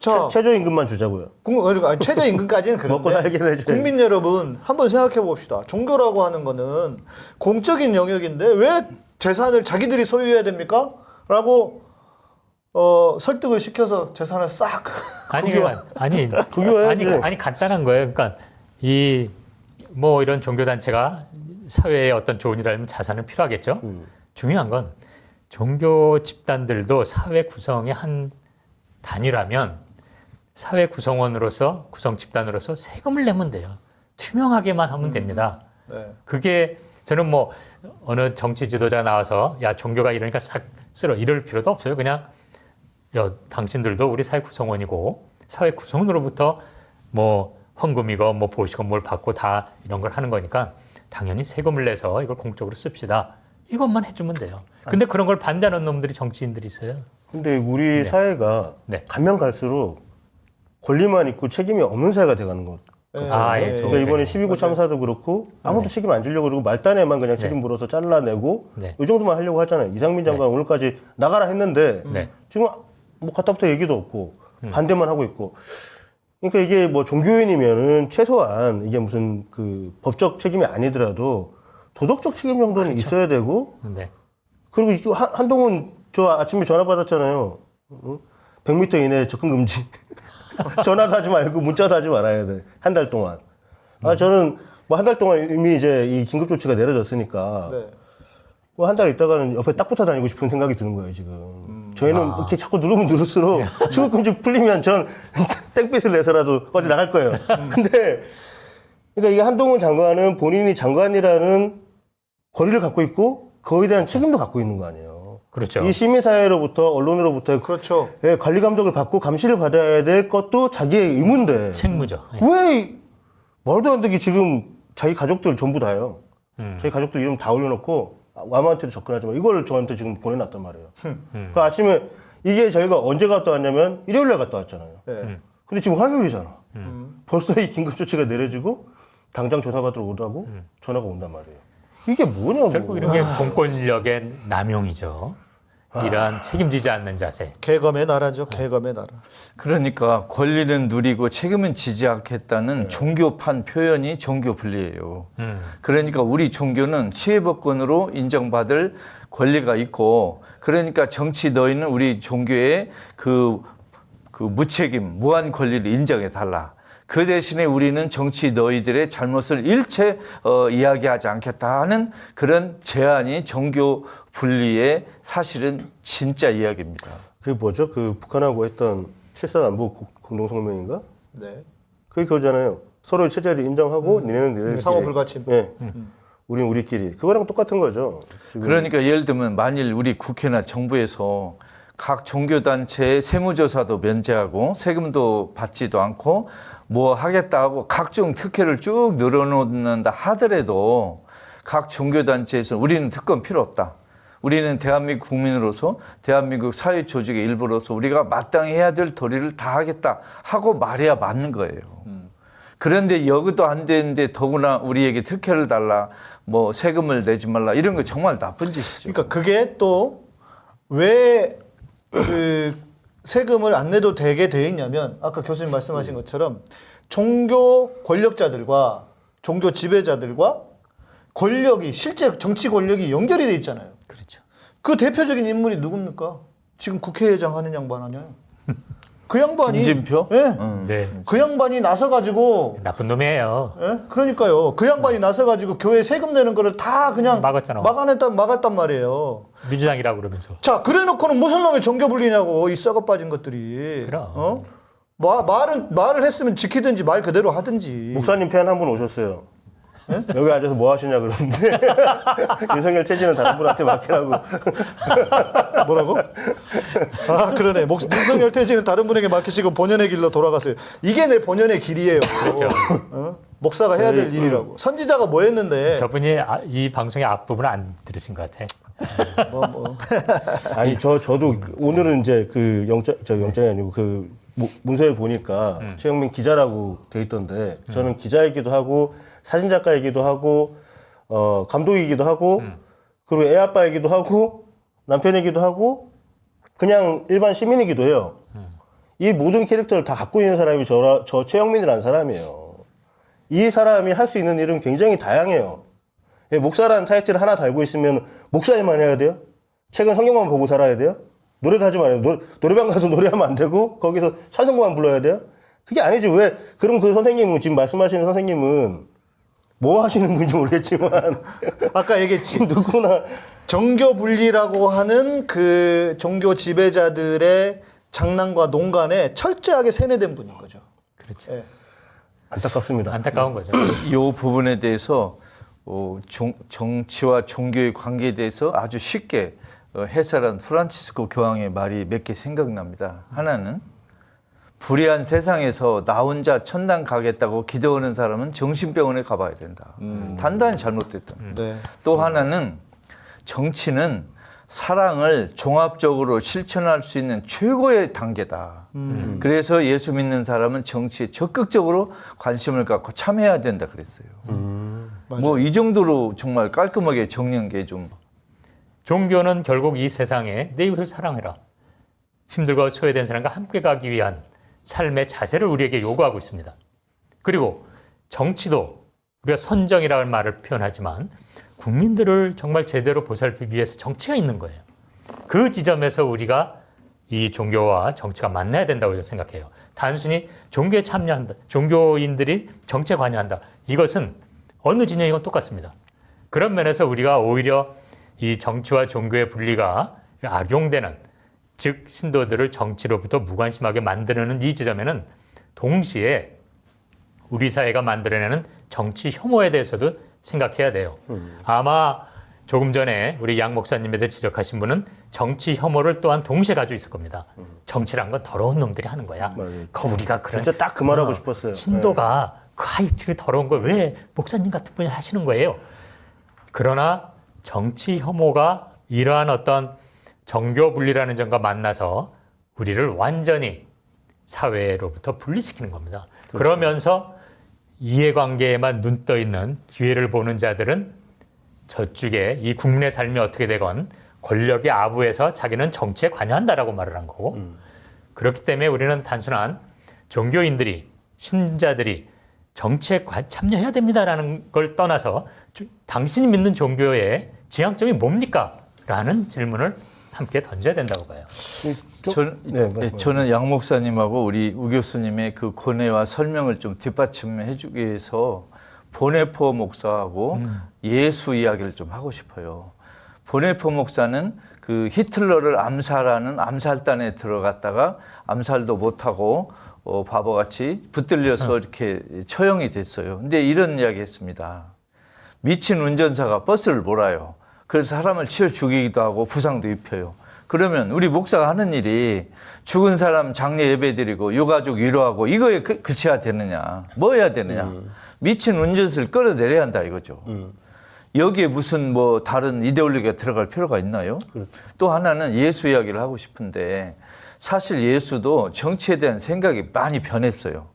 자, 최, 저 임금만 주자고요. 국- 그러니까 아니, 최저임금까지는 (laughs) 그런데 먹고 살긴 해줘야지. 국민 여러분 한번 생각해 봅시다. 종교라고 하는 거는 공적인 영역인데 왜 재산을 자기들이 소유해야 됩니까? 라고 어, 설득을 시켜서 재산을 싹 (laughs) 아니 국유화. 아니 국유화해야지. 아니 (laughs) 아니 간단한 거예요. 그러니까 이 뭐 이런 종교 단체가 사회에 어떤 좋은 일을 하면 자산은 필요하겠죠. 중요한 건 종교 집단들도 사회 구성의 한 단위라면 사회 구성원으로서 구성 집단으로서 세금을 내면 돼요. 투명하게만 하면 됩니다. 네. 그게 저는 뭐 어느 정치 지도자 나와서 야 종교가 이러니까 싹 쓸어 이럴 필요도 없어요. 그냥 야 당신들도 우리 사회 구성원이고 사회 구성원으로부터 뭐 헌금이고 뭐 보시고 뭘 받고 다 이런 걸 하는 거니까 당연히 세금을 내서 이걸 공적으로 씁시다. 이것만 해주면 돼요. 근데 그런 걸 반대하는 놈들이 정치인들이 있어요. 근데 우리 사회가 네. 가면 갈수록 권리만 있고 책임이 없는 사회가 돼가는 것. 네. 아, 예, 네. 저- 그러니까 이번에 네. 12구 참사도 그렇고 아무도 책임 안 지려고 그러고 말단에만 그냥 책임 물어서 잘라내고 네. 이 정도만 하려고 하잖아요. 이상민 장관 오늘까지 나가라 했는데 네. 지금 뭐 갔다부터 얘기도 없고 반대만 하고 있고. 그러니까 이게 뭐 종교인이면은 최소한 이게 무슨 그 법적 책임이 아니더라도 도덕적 책임 정도는 있어야 되고 네. 그리고 이 한, 한동훈 저 아침에 전화 받았잖아요. 응? 100m 이내 접근 금지. (laughs) 전화도 하지 말고 문자도 하지 말아야 돼. 한 달 동안. 아 저는 뭐 한 달 동안 이미 이제 이 긴급 조치가 내려졌으니까 네. 뭐한 달 있다가는 옆에 딱 붙어 다니고 싶은 생각이 드는 거예요 지금. 저희는 이렇게 자꾸 누르면 누를수록 (laughs) 출국 금지 풀리면 전 (laughs) 땡빛을 내서라도 어디 나갈 거예요. 근데 그러니까 이게 한동훈 장관은 본인이 장관이라는 권리를 갖고 있고 그거에 대한 책임도 갖고 있는 거 아니에요. 그렇죠. 이 시민사회로부터 언론으로부터 그렇죠. 예, 관리 감독을 받고 감시를 받아야 될 것도 자기의 의무인데 책무죠. 예. 왜 말도 안 되게 지금 자기 가족들 전부 다요. 음. 자기 가족들 이름 다 올려놓고 아무한테도 접근하지 마. 이걸 저한테 지금 보내놨단 말이에요. 그 아침에 이게 저희가 언제 갔다 왔냐면 일요일날 갔다 왔잖아요. 네. 근데 지금 화요일이잖아. 벌써 이 긴급 조치가 내려지고 당장 조사받으러 오라고 전화가 온단 말이에요. 이게 뭐냐고. 결국 이런 게 공권력의 남용이죠. 이러한 책임지지 않는 자세. 개검의 나라죠. 개검의 나라. 그러니까 권리는 누리고 책임은 지지 않겠다는 종교판 표현이 종교 분리예요. 음. 그러니까 우리 종교는 치해법권으로 인정받을 권리가 있고 그러니까 정치 너희는 우리 종교의 그, 그 무책임, 무한 권리를 인정해 달라. 그 대신에 우리는 정치 너희들의 잘못을 일체 어, 이야기하지 않겠다 하는 그런 제안이 종교 분리의 사실은 진짜 이야기입니다. 그게 뭐죠? 그 북한하고 했던 7.4남북 공동성명인가? 네. 그게 그거잖아요. 서로의 체제를 인정하고 니네는 니네들끼리. 상호 불가침. 예. 우린 우리끼리. 그거랑 똑같은 거죠. 지금. 그러니까 예를 들면 만일 우리 국회나 정부에서 각 종교단체의 세무조사도 면제하고 세금도 받지도 않고 뭐 하겠다 하고 각종 특혜를 쭉 늘어놓는다 하더라도 각 종교단체에서 우리는 특권 필요 없다. 우리는 대한민국 국민으로서 대한민국 사회 조직의 일부로서 우리가 마땅히 해야 될 도리를 다 하겠다 하고 말해야 맞는 거예요. 그런데 여기도 안 되는데 더구나 우리에게 특혜를 달라 뭐 세금을 내지 말라 이런 거 정말 나쁜 짓이죠. 그러니까 그게 또 왜 그 세금을 안 내도 되게 돼 있냐면 아까 교수님 말씀하신 것처럼 종교 권력자들과 종교 지배자들과 권력이 실제 정치 권력이 연결이 돼 있잖아요. 그렇죠. 그 대표적인 인물이 누굽니까? 지금 국회의장 하는 양반 아니에요? (laughs) 그 양반이 김진표? 예. 음. 네. 그 양반이 나서 가지고 나쁜 놈이에요. 예? 그러니까요. 그 양반이 나서 가지고 교회 세금 내는 거를 다 그냥 막았잖아. 막아냈단 막았단 말이에요. 민주당이라고 그러면서. 자, 그래 놓고는 무슨 놈의 종교 분리냐고 이 썩어 빠진 것들이. 그럼. 어? 마, 말을 말을 했으면 지키든지 말 그대로 하든지. 목사님 팬 한 분 오셨어요. 여기 앉아서 뭐 하시냐 그러는데 윤석열 체질은 다른 분한테 맡기라고. (laughs) 뭐라고? 아 그러네. 목, 윤석열 퇴진은 다른 분에게 맡기시고 본연의 길로 돌아가세요. 이게 내 본연의 길이에요. 어? 목사가 해야 될 일이라고. 선지자가 뭐 했는데? 저분이 아- 이 방송의 앞부분을 안 들으신 것 같아. 뭐, 뭐. (laughs) 아니 저 저도 오늘은 이제 그 영장 저 영장이 아니고 그 모- 문서에 보니까 최영민 기자라고 돼 있던데 저는 기자이기도 하고 사진 작가이기도 하고 어 감독이기도 하고 그리고 애 아빠이기도 하고 남편이기도 하고 그냥 일반 시민이기도 해요. 이 모든 캐릭터를 다 갖고 있는 사람이 저, 저 최영민이라는 사람이에요. 이 사람이 할 수 있는 일은 굉장히 다양해요. 예, 목사라는 타이틀을 하나 달고 있으면 목사님만 해야 돼요? 책은 성경만 보고 살아야 돼요? 노래도 하지 말아요. 노, 노래방 가서 (laughs) 노래하면 안 되고 거기서 찬송가만 불러야 돼요? 그게 아니지. 왜? 그럼 그 선생님은 지금 말씀하시는 선생님은 뭐 하시는 분인지 모르겠지만 (laughs) 아까 얘기했지. 누구나 정교 분리라고 하는 그 종교 지배자들의 장난과 농간에 철저하게 세뇌된 분인 거죠. 그렇죠. 예. 안타깝습니다. 안타까운 거죠. 이 부분에 대해서 어, 종- 정치와 종교의 관계에 대해서 아주 쉽게 어, 해설한 프란치스코 교황의 말이 몇 개 생각납니다. 하나는 불의한 세상에서 나 혼자 천당 가겠다고 기도하는 사람은 정신병원에 가봐야 된다. 단단히 잘못됐다. 네. 또 하나는 정치는 사랑을 종합적으로 실천할 수 있는 최고의 단계다. 그래서 예수 믿는 사람은 정치에 적극적으로 관심을 갖고 참여해야 된다 그랬어요. 뭐 이 정도로 정말 깔끔하게 정리한 게 좀 종교는 결국 이 세상에 내 이웃을 사랑해라. 힘들고 소외된 사람과 함께 가기 위한 삶의 자세를 우리에게 요구하고 있습니다. 그리고 정치도 우리가 선정이라는 말을 표현하지만 국민들을 정말 제대로 보살피기 위해서 정치가 있는 거예요. 그 지점에서 우리가 이 종교와 정치가 만나야 된다고 생각해요. 단순히 종교에 참여한다, 종교인들이 정치에 관여한다. 이것은 어느 진영이건 똑같습니다. 그런 면에서 우리가 오히려 이 정치와 종교의 분리가 악용되는 즉 신도들을 정치로부터 무관심하게 만드는 이 지점에는 동시에 우리 사회가 만들어내는 정치 혐오에 대해서도 생각해야 돼요. 아마 조금 전에 우리 양 목사님에 대해 지적하신 분은 정치 혐오를 또한 동시에 가지고 있을 겁니다. 정치란 건 더러운 놈들이 하는 거야. 그 우리가 그런 진짜 딱 그 말하고 어, 싶었어요. 신도가 그 하이트를 더러운 걸 왜 목사님 같은 분이 하시는 거예요? 그러나 정치 혐오가 이러한 어떤 정교 분리라는 점과 만나서 우리를 완전히 사회로부터 분리시키는 겁니다. 그러면서 이해관계에만 눈 떠 있는 기회를 보는 자들은 저쪽에 이 국민의 삶이 어떻게 되건 권력의 아부에서 자기는 정치에 관여한다라고 말을 한 거고 그렇기 때문에 우리는 단순한 종교인들이 신자들이 정치에 관- 참여해야 됩니다라는 걸 떠나서 주- 당신이 믿는 종교의 지향점이 뭡니까? 라는 질문을 함께 던져야 된다고 봐요. 전, 네, 말씀하세요. 저는 양 목사님하고 우리 우 교수님의 그 고뇌와 설명을 좀 뒷받침해 주기 위해서 보네포 목사하고 예수 이야기를 좀 하고 싶어요. 보네포 목사는 그 히틀러를 암살하는 암살단에 들어갔다가 암살도 못하고 어, 바보같이 붙들려서 이렇게 처형이 됐어요. 근데 이런 이야기 했습니다. 미친 운전사가 버스를 몰아요. 그래서 사람을 치어 죽이기도 하고 부상도 입혀요. 그러면 우리 목사가 하는 일이 죽은 사람 장례 예배 드리고 유가족 위로하고 이거에 그, 그쳐야 되느냐? 뭐 해야 되느냐? 미친 운전수를 끌어내려야 한다 이거죠. 여기에 무슨 뭐 다른 이데올로기가 들어갈 필요가 있나요? 또 하나는 예수 이야기를 하고 싶은데 사실 예수도 정치에 대한 생각이 많이 변했어요.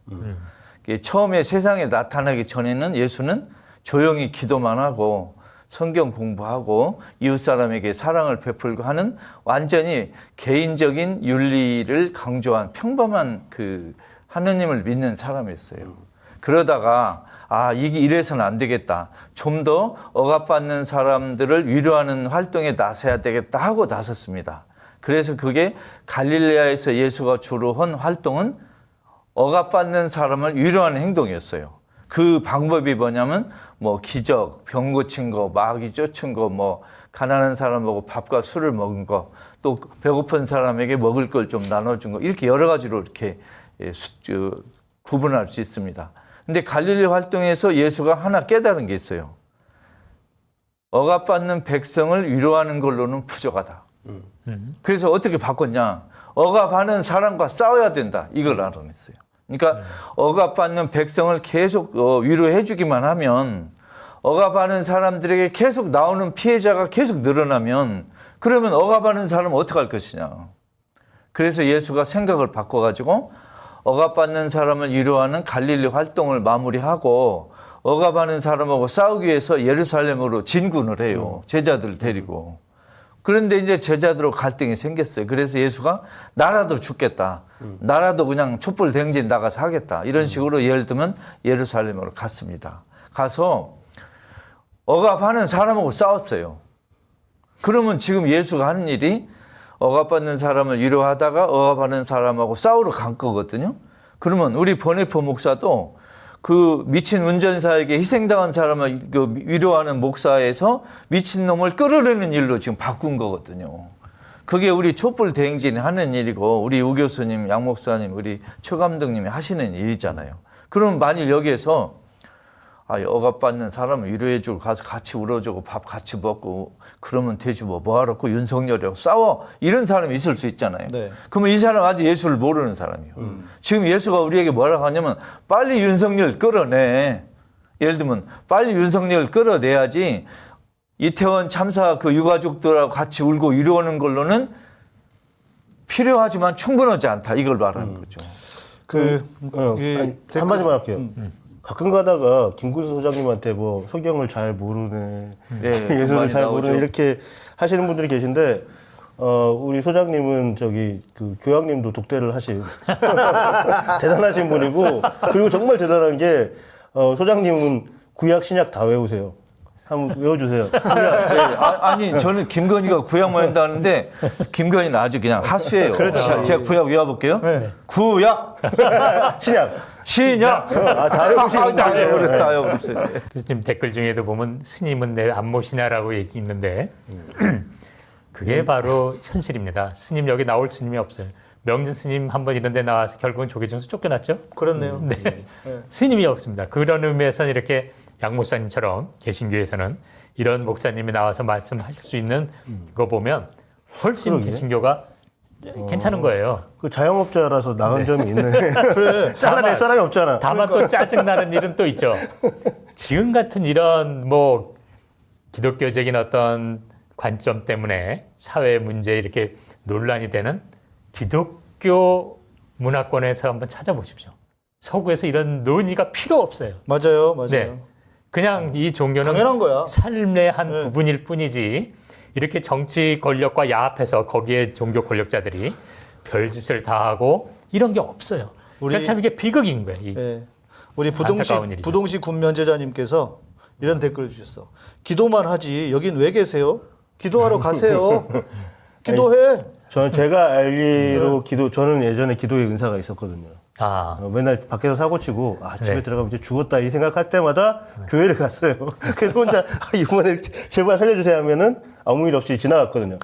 이게 처음에 세상에 나타나기 전에는 예수는 조용히 기도만 하고 성경 공부하고 이웃 사람에게 사랑을 베풀고 하는 완전히 개인적인 윤리를 강조한 평범한 그 하느님을 믿는 사람이었어요. 그러다가 아 이게 이래서는 안 되겠다. 좀 더 억압받는 사람들을 위로하는 활동에 나서야 되겠다 하고 나섰습니다. 그래서 그게 갈릴레아에서 예수가 주로 한 활동은 억압받는 사람을 위로하는 행동이었어요. 그 방법이 뭐냐면 뭐 기적, 병 고친 거, 마귀 쫓은 거, 뭐 가난한 사람 보고 밥과 술을 먹은 거, 또 배고픈 사람에게 먹을 걸 좀 나눠준 거 이렇게 여러 가지로 이렇게 예, 수- 저, 구분할 수 있습니다. 근데 갈릴리 활동에서 예수가 하나 깨달은 게 있어요. 억압받는 백성을 위로하는 걸로는 부족하다. 그래서 어떻게 바꿨냐? 억압하는 사람과 싸워야 된다. 이걸 알아냈어요. 그러니까 억압받는 백성을 계속 어, 위로해 주기만 하면 억압하는 사람들에게 계속 나오는 피해자가 계속 늘어나면 그러면 억압하는 사람은 어떻게 할 것이냐? 그래서 예수가 생각을 바꿔가지고 억압받는 사람을 위로하는 갈릴리 활동을 마무리하고 억압하는 사람하고 싸우기 위해서 예루살렘으로 진군을 해요. 제자들 데리고. 그런데 이제 제자들로 갈등이 생겼어요. 그래서 예수가 나라도 죽겠다. 나라도 그냥 촛불 대행진 나가서 하겠다. 이런 식으로 예를 들면 예루살렘으로 갔습니다. 가서 억압하는 사람하고 싸웠어요. 그러면 지금 예수가 하는 일이 억압받는 사람을 위로하다가 억압하는 사람하고 싸우러 간 거거든요. 그러면 우리 번외포 목사도 그 미친 운전사에게 희생당한 사람을 그 위로하는 목사에서 미친 놈을 끌어내는 일로 지금 바꾼 거거든요. 그게 우리 촛불 대행진이 하는 일이고 우리 우 교수님, 양 목사님, 우리 최 감독님이 하시는 일이잖아요. 그럼 만일 여기에서 아, 억압받는 사람을 위로해주고 가서 같이 울어주고 밥 같이 먹고 그러면 되지 뭐 뭐하러 그 윤석열이하고 싸워 이런 사람이 있을 수 있잖아요. 네. 그러면 이 사람 아직 예수를 모르는 사람이에요. 지금 예수가 우리에게 뭐라고 하냐면 빨리 윤석열 끌어내. 예를 들면 빨리 윤석열 끌어내야지 이태원 참사 그 유가족들하고 같이 울고 위로하는 걸로는 필요하지만 충분하지 않다 이걸 말하는 거죠. 그 어, 이 아니, 댓글- 한마디만 할게요. 가끔 가다가 김구수 소장님한테 뭐 성경을 잘 모르네, (laughs) 예, 예수를 많이 잘 나오죠. 모르네 이렇게 하시는 분들이 계신데 어, 우리 소장님은 저기 그 교양님도 독대를 하신 (laughs) 대단하신 분이고 그리고 정말 대단한 게 어, 소장님은 구약 신약 다 외우세요. 한번 외워주세요. (laughs) 네, 아, 아니 저는 김건희가 구약 모인다는데 김건희는 아주 그냥 하수예요. 그렇죠. 제가 구약 외워볼게요. 구약, (laughs) 신약. 신약. 아, 다 외우시는 다 분이에요. 외워버렸다, 다 외워버렸어요. 그래서 지금 댓글 중에도 보면 스님은 내 안 모시냐라고 얘기 있는데 그게 바로 현실입니다. 스님 여기 나올 스님이 없어요. 명진 스님 한 번 이런 데 나와서 결국은 조계종에서 쫓겨났죠. 그렇네요. 네. (laughs) 스님이 없습니다. 그런 의미에서는 이렇게 양 목사님처럼 개신교에서는 이런 목사님이 나와서 말씀하실 수 있는 거 보면 훨씬 그러게. 개신교가 괜찮은 거예요. 그 자영업자라서 나은 점이 있네. (laughs) 그래. 잘라낼 사람이 없잖아. 다만 또 짜증나는 일은 또 있죠. 지금 같은 이런 뭐 기독교적인 어떤 관점 때문에 사회 문제에 이렇게 논란이 되는 기독교 문화권에서 한번 찾아보십시오. 서구에서 이런 논의가 필요 없어요. 맞아요, 맞아요. 네. 그냥 이 종교는 당연한 거야. 삶의 한 네. 부분일 뿐이지 이렇게 정치 권력과 야합해서 거기에 종교 권력자들이 별짓을 다 하고 이런 게 없어요. 우리- 참 이게 비극인 거예요. 이 예. 우리 부동시. 부동시 군면제자님께서 이런 댓글을 주셨어. 기도만 하지 여긴 왜 계세요? 기도하러 가세요. (laughs) 기도해. 저는 제가 알기로 기도 저는 예전에 기도의 은사가 있었거든요. 아, 어, 맨날 밖에서 사고 치고 아 집에 네. 들어가면 이제 죽었다 이 생각할 때마다 교회를 갔어요. (laughs) 그래서 혼자 아, 이번에 제발 살려주세요 하면은 아무 일 없이 지나갔거든요.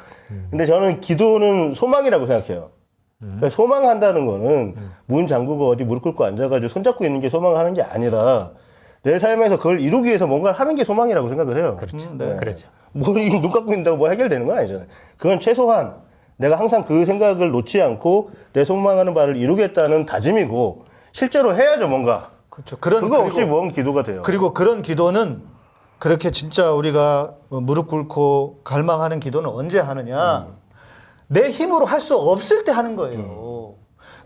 근데 저는 기도는 소망이라고 생각해요. 그러니까 소망한다는 거는 문 잠그고 어디 무릎 꿇고 앉아가지고 손잡고 있는 게 소망하는 게 아니라 내 삶에서 그걸 이루기 위해서 뭔가를 하는 게 소망이라고 생각을 해요. 그렇죠. 네. 그렇죠. 뭐눈 (laughs) 감고 있는다고 뭐 해결되는 건 아니잖아요. 그건 최소한 내가 항상 그 생각을 놓지 않고 내 소망하는 바를 이루겠다는 다짐이고 실제로 해야죠 뭔가. 그렇죠. 그런 그거 없이 뭔 기도가 돼요. 그리고 그런 기도는 그렇게 진짜 우리가 뭐 무릎 꿇고 갈망하는 기도는 언제 하느냐? 내 힘으로 할 수 없을 때 하는 거예요.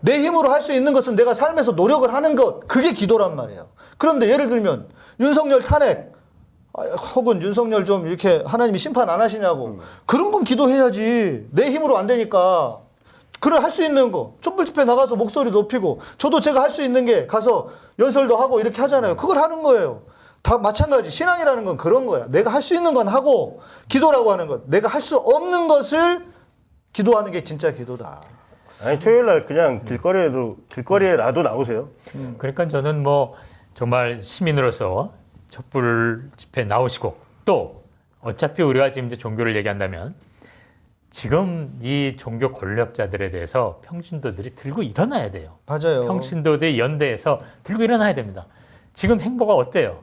내 힘으로 할 수 있는 것은 내가 삶에서 노력을 하는 것, 그게 기도란 말이에요. 그런데 예를 들면 윤석열 탄핵, 아, 혹은 윤석열 좀 이렇게 하나님이 심판 안 하시냐고 그런 건 기도해야지. 내 힘으로 안 되니까. 그걸 할수 있는 거 촛불 집회 나가서 목소리 높이고 저도 제가 할 수 있는 게 가서 연설도 하고 이렇게 하잖아요. 그걸 하는 거예요. 다 마찬가지 신앙이라는 건 그런 거야. 내가 할 수 있는 건 하고 기도라고 하는 것 내가 할 수 없는 것을 기도하는 게 진짜 기도다. 아니 토요일 날 그냥 길거리에도 길거리에라도 나오세요. 그러니까 저는 뭐 정말 시민으로서 촛불 집회 나오시고 또 어차피 우리가 지금 이제 종교를 얘기한다면 지금 이 종교 권력자들에 대해서 평신도들이 들고 일어나야 돼요. 맞아요. 평신도들 연대에서 들고 일어나야 됩니다. 지금 행보가 어때요?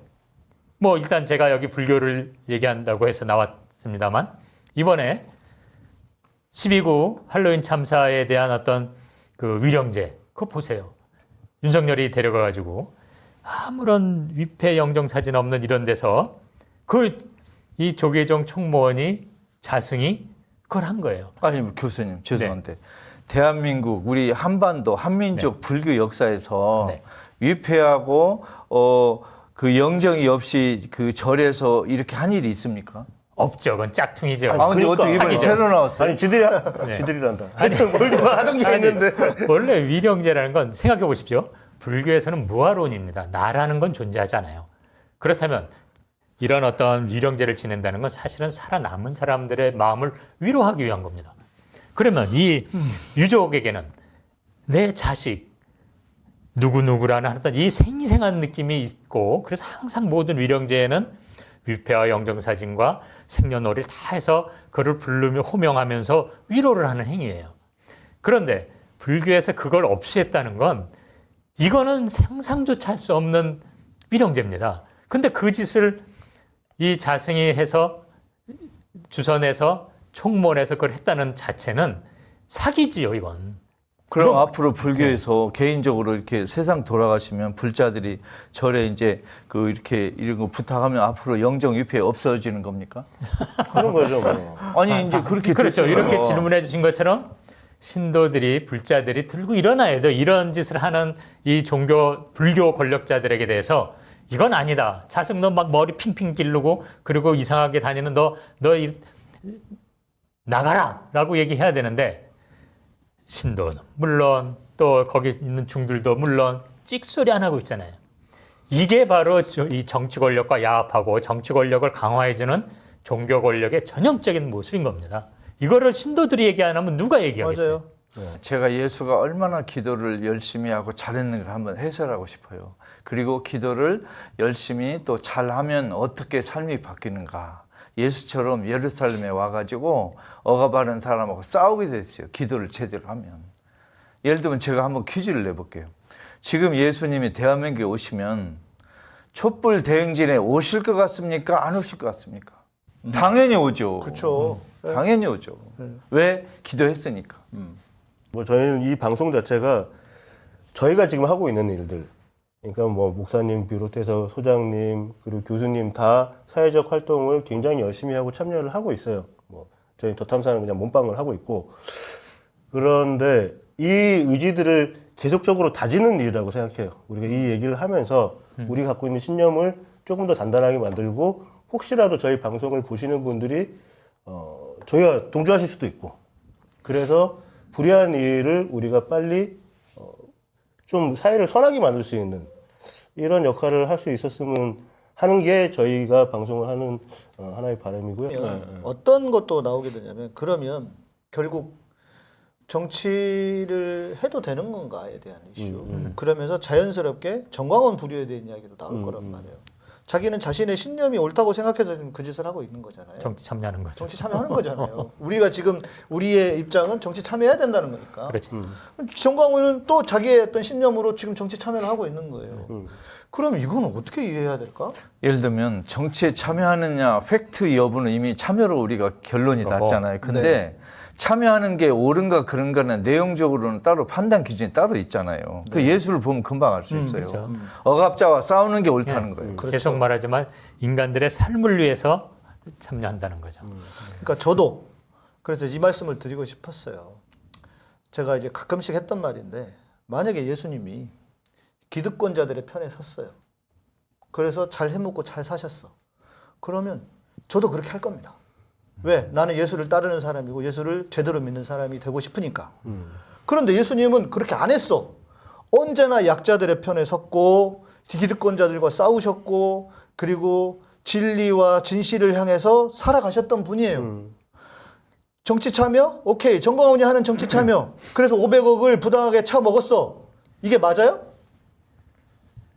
뭐 일단 제가 여기 불교를 얘기한다고 해서 나왔습니다만 이번에 12구 할로윈 참사에 대한 어떤 그 위령제 그거 보세요. 윤석열이 데려가 가지고 아무런 위패 영정 사진 없는 이런 데서 그걸 이 조계종 총무원이 자승이 그걸 한 거예요. 아니 교수님 죄송한데 대한민국 우리 한반도 한민족 불교 역사에서 네. 위패하고 어 그 영정이 없이 그 절에서 이렇게 한 일이 있습니까? 없죠. 그건 짝퉁이죠. 아 근데 그러니까. 어떻게 이번에. 새로 나왔어요? 아니 지들이 하, 지들이란다. 하여튼 뭘 누가 하던 게 있는데. 원래 위령제라는 건 생각해 보십시오. 불교에서는 무아론입니다. 나라는 건 존재하지 않아요. 그렇다면 이런 어떤 위령제를 지낸다는 건 사실은 살아남은 사람들의 마음을 위로하기 위한 겁니다. 그러면 이 유족에게는 내 자식 누구누구라는 어떤 이 생생한 느낌이 있고 그래서 항상 모든 위령제에는 위패와 영정사진과 생년월일 다 해서 그를 부르며 호명하면서 위로를 하는 행위예요. 그런데 불교에서 그걸 없이 했다는 건 이거는 상상조차 할 수 없는 위령제입니다. 근데 그 짓을 이 자승이 해서 주선해서 총무원에서 그걸 했다는 자체는 사기지요, 이건. 그럼 그럼- 앞으로 불교에서 개인적으로 이렇게 세상 돌아가시면 불자들이 절에 이제 그 이렇게 이런 거 부탁하면 앞으로 영정 위패 없어지는 겁니까? 그런 거죠. 뭐. 아니 이제 그렇게 그렇죠. 됐어요. 이렇게 질문해 주신 것처럼 신도들이 불자들이 들고 일어나야 돼요. 이런 짓을 하는 이 종교 불교 권력자들에게 대해서 이건 아니다. 자승 너막 머리 핑핑 기르고 그리고 이상하게 다니는 너 너 나가라 라고 얘기해야 되는데 신도는 물론 또 거기 있는 중들도 물론 찍소리 안 하고 있잖아요. 이게 바로 저- 이 정치 권력과 야합하고 정치 권력을 강화해주는 종교 권력의 전형적인 모습인 겁니다. 이거를 신도들이 얘기 안 하면 누가 얘기하겠어요? 맞아요. 제가 예수가 얼마나 기도를 열심히 하고 잘했는가 한번 해설하고 싶어요. 그리고 기도를 열심히 또 잘하면 어떻게 삶이 바뀌는가. 예수처럼 예루살렘에 와가지고 억압하는 사람하고 싸우게 됐어요. 기도를 제대로 하면. 예를 들면 제가 한번 퀴즈를 내볼게요. 지금 예수님이 대한민국에 오시면 촛불 대행진에 오실 것 같습니까? 안 오실 것 같습니까? 당연히 오죠. 그렇죠. 당연히 오죠. 왜? 기도했으니까. 뭐 저희는 이 방송 자체가 저희가 지금 하고 있는 일들 그러니까 뭐 목사님 비롯해서 소장님 그리고 교수님 다 사회적 활동을 굉장히 열심히 하고 참여를 하고 있어요. 뭐 저희 더 탐사는 그냥 몸빵을 하고 있고 그런데 이 의지들을 계속적으로 다지는 일이라고 생각해요. 우리가 이 얘기를 하면서 우리가 갖고 있는 신념을 조금 더 단단하게 만들고 혹시라도 저희 방송을 보시는 분들이 어, 저희와 동조하실 수도 있고 그래서 불의한 일을 우리가 빨리 어, 좀 사회를 선하게 만들 수 있는 이런 역할을 할 수 있었으면 하는 게 저희가 방송을 하는 어, 하나의 바람이고요. 그러면 어떤 것도 나오게 되냐면 그러면 결국 정치를 해도 되는 건가에 대한 이슈. 그러면서 자연스럽게 정광훈 불효에 대한 이야기도 나올 거란 말이에요. 자기는 자신의 신념이 옳다고 생각해서 지금 그 짓을 하고 있는 거잖아요. 정치 참여하는 거죠. 정치 참여하는 거잖아요. (laughs) 우리가 지금 우리의 입장은 정치 참여해야 된다는 거니까. 그렇지. 정광훈은 또 자기의 어떤 신념으로 지금 정치 참여를 하고 있는 거예요. 그럼 이건 어떻게 이해해야 될까? 예를 들면 정치에 참여하느냐 팩트 여부는 이미 참여로 우리가 결론이. 났잖아요. 근데 참여하는 게 옳은가 그런가는 내용적으로는 따로 판단 기준이 따로 있잖아요. 그 예수를 보면 금방 알 수 있어요. 그렇죠. 억압자와 싸우는 게 옳다는 거예요. 계속 말하지만 인간들의 삶을 위해서 참여한다는 거죠. 그러니까 저도 그래서 이 말씀을 드리고 싶었어요. 제가 이제 가끔씩 했던 말인데 만약에 예수님이 기득권자들의 편에 섰어요. 그래서 잘 해먹고 잘 사셨어. 그러면 저도 그렇게 할 겁니다. 왜? 나는 예수를 따르는 사람이고 예수를 제대로 믿는 사람이 되고 싶으니까. 그런데 예수님은 그렇게 안 했어. 언제나 약자들의 편에 섰고 기득권자들과 싸우셨고 그리고 진리와 진실을 향해서 살아가셨던 분이에요. 정치 참여? 오케이. 정광훈이 하는 정치 참여. 그래서 500억을 부당하게 차 먹었어. 이게 맞아요?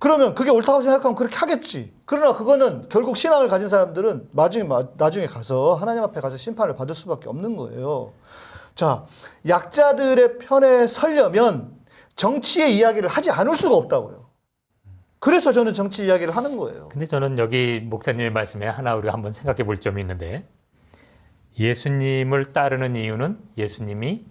그러면 그게 옳다고 생각하면 그렇게 하겠지. 그러나 그거는 결국 신앙을 가진 사람들은 나중에, 마- 나중에 가서 하나님 앞에 가서 심판을 받을 수밖에 없는 거예요. 자, 약자들의 편에 서려면 정치의 이야기를 하지 않을 수가 없다고요. 그래서 저는 정치 이야기를 하는 거예요. 근데 저는 여기 목사님의 말씀에 하나 우리가 한번 생각해 볼 점이 있는데 예수님을 따르는 이유는 예수님이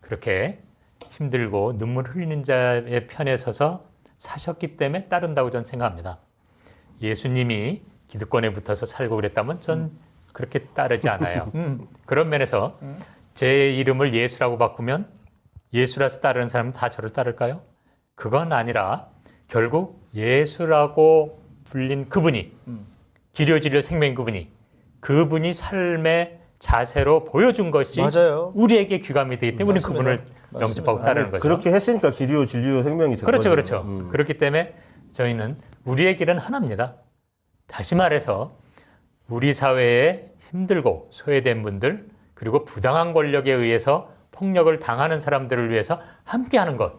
그렇게 힘들고 눈물 흘리는 자의 편에 서서 사셨기 때문에 따른다고 저는 생각합니다. 예수님이 기득권에 붙어서 살고 그랬다면 전 그렇게 따르지 않아요. (laughs) 그런 면에서 제 이름을 예수라고 바꾸면 예수라서 따르는 사람은 다 저를 따를까요? 그건 아니라 결국 예수라고 불린 그분이 기료 진료 생명 그분이 그분이 삶의 자세로 보여준 것이 맞아요. 우리에게 귀감이 되기 때문에 맞습니다. 그분을 맞습니다. 영접하고 따르는 거죠. 그렇게 했으니까 기리오 진리오 생명이 된 그렇죠, 거죠. 그렇죠. 음. 그렇기 때문에 저희는 우리의 길은 하나입니다. 다시 말해서 우리 사회에 힘들고 소외된 분들 그리고 부당한 권력에 의해서 폭력을 당하는 사람들을 위해서 함께하는 것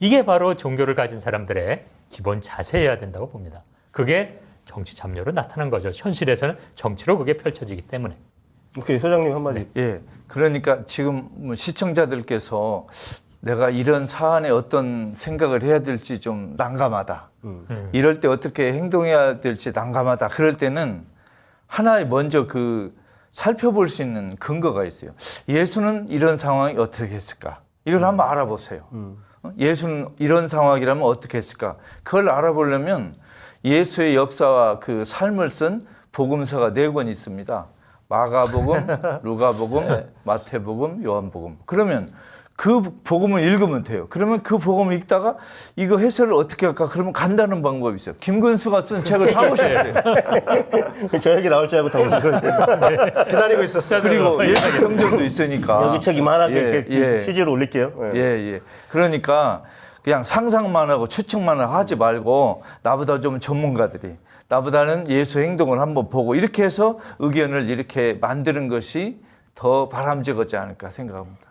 이게 바로 종교를 가진 사람들의 기본 자세여야 된다고 봅니다. 그게 정치 참여로 나타난 거죠. 현실에서는 정치로 그게 펼쳐지기 때문에. 오케이 소장님 한마디. 예. 그러니까 지금 뭐 시청자들께서 내가 이런 사안에 어떤 생각을 해야 될지 좀 난감하다. 이럴 때 어떻게 행동해야 될지 난감하다. 그럴 때는 하나의 먼저 그 살펴볼 수 있는 근거가 있어요. 예수는 이런 상황이 어떻게 했을까? 이걸 한번 알아보세요. 어? 예수는 이런 상황이라면 어떻게 했을까? 그걸 알아보려면 예수의 역사와 그 삶을 쓴 복음서가 네 권 있습니다. 마가복음, (laughs) 루가복음, 마태복음, 요한복음. 그러면 그 복음을 읽으면 돼요. 그러면 그 복음을 읽다가 이거 해설을 어떻게 할까? 그러면 간다는 방법이 있어요. 김근수가 쓴 책을 사오셔야 돼요. (laughs) 저 얘기 나올 줄 알고 다 웃었거든요. 기다리고 있었어요. 그리고 예수 경전도 있으니까. 여기 책 이만하게 예, 이렇게 예. CG로 올릴게요. 예. 예, 예. 그러니까 그냥 상상만 하고 추측만 하지 말고 나보다 좀 전문가들이 나보다는 예수 행동을 한번 보고 이렇게 해서 의견을 이렇게 만드는 것이 더 바람직하지 않을까 생각합니다.